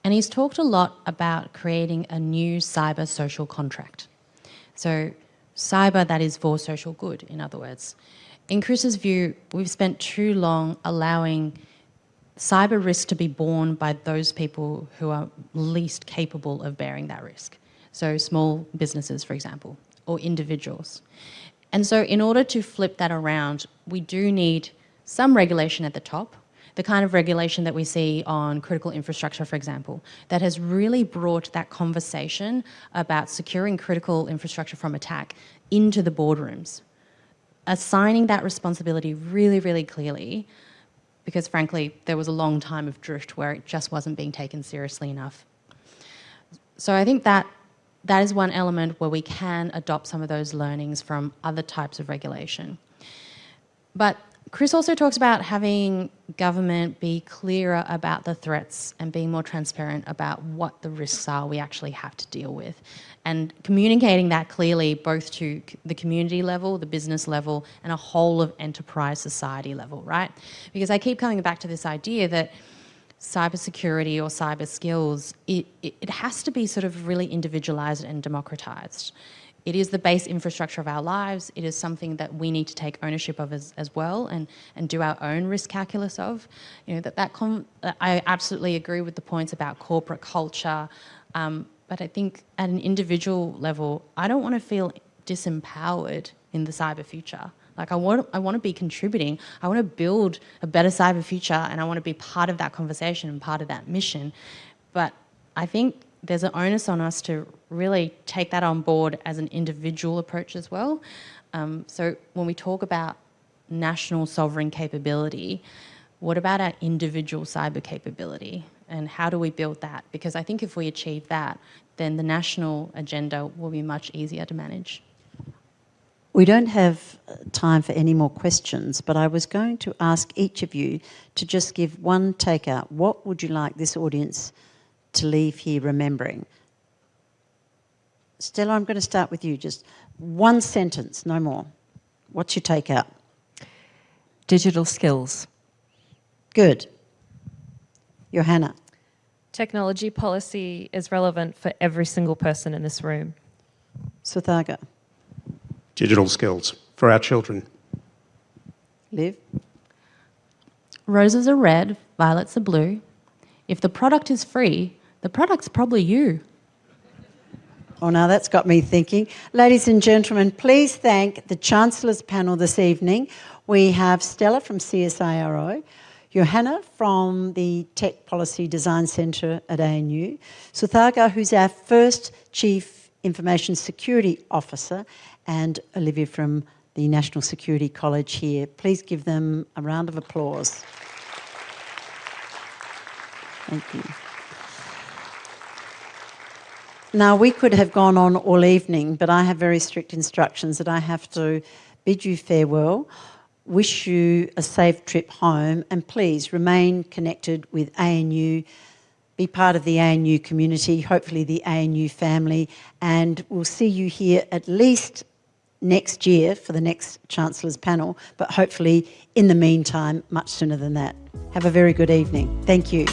F: And he's talked a lot about creating a new cyber social contract. So cyber that is for social good, in other words. In Chris's view, we've spent too long allowing cyber risk to be borne by those people who are least capable of bearing that risk. So small businesses, for example, or individuals. And so in order to flip that around, we do need some regulation at the top, the kind of regulation that we see on critical infrastructure, for example, that has really brought that conversation about securing critical infrastructure from attack into the boardrooms. Assigning that responsibility really, really clearly, because frankly, there was a long time of drift where it just wasn't being taken seriously enough. So I think that that is one element where we can adopt some of those learnings from other types of regulation. But Chris also talks about having government be clearer about the threats and being more transparent about what the risks are we actually have to deal with. And communicating that clearly both to the community level, the business level, and a whole of enterprise society level, right? Because I keep coming back to this idea that cybersecurity or cyber skills, it, it, it has to be sort of really individualized and democratized. It is the base infrastructure of our lives. It is something that we need to take ownership of as, as well and, and do our own risk calculus of. You know, that, that I absolutely agree with the points about corporate culture, um, but I think at an individual level, I don't want to feel disempowered in the cyber future. Like I want, I want to be contributing. I want to build a better cyber future and I want to be part of that conversation and part of that mission. But I think there's an onus on us to really take that on board as an individual approach as well. Um, so when we talk about national sovereign capability, what about our individual cyber capability? And how do we build that? Because I think if we achieve that, then the national agenda will be much easier to manage.
A: We don't have uh, time for any more questions, but I was going to ask each of you to just give one takeout. What would you like this audience to leave here remembering? Stela, I'm going to start with you. Just one sentence, no more. What's your takeout?
E: Digital skills.
A: Good. Johanna.
C: Technology policy is relevant for every single person in this room.
A: Suthagar
D: digital skills for our children.
A: Liv?
F: Roses are red, violets are blue. If the product is free, the product's probably you.
A: Oh, now that's got me thinking. Ladies and gentlemen, please thank the Chancellor's panel this evening. We have Stela from CSIRO, Johanna from the Tech Policy Design Centre at ANU, Suthagar, who's our first Chief Information Security Officer, and Olivia from the National Security College here. Please give them a round of applause. Thank you. Now, we could have gone on all evening, but I have very strict instructions that I have to bid you farewell, wish you a safe trip home, and please remain connected with ANU, be part of the ANU community, hopefully the ANU family, and we'll see you here at least next year for the next Chancellor's panel, but hopefully in the meantime, much sooner than that. Have a very good evening. Thank you.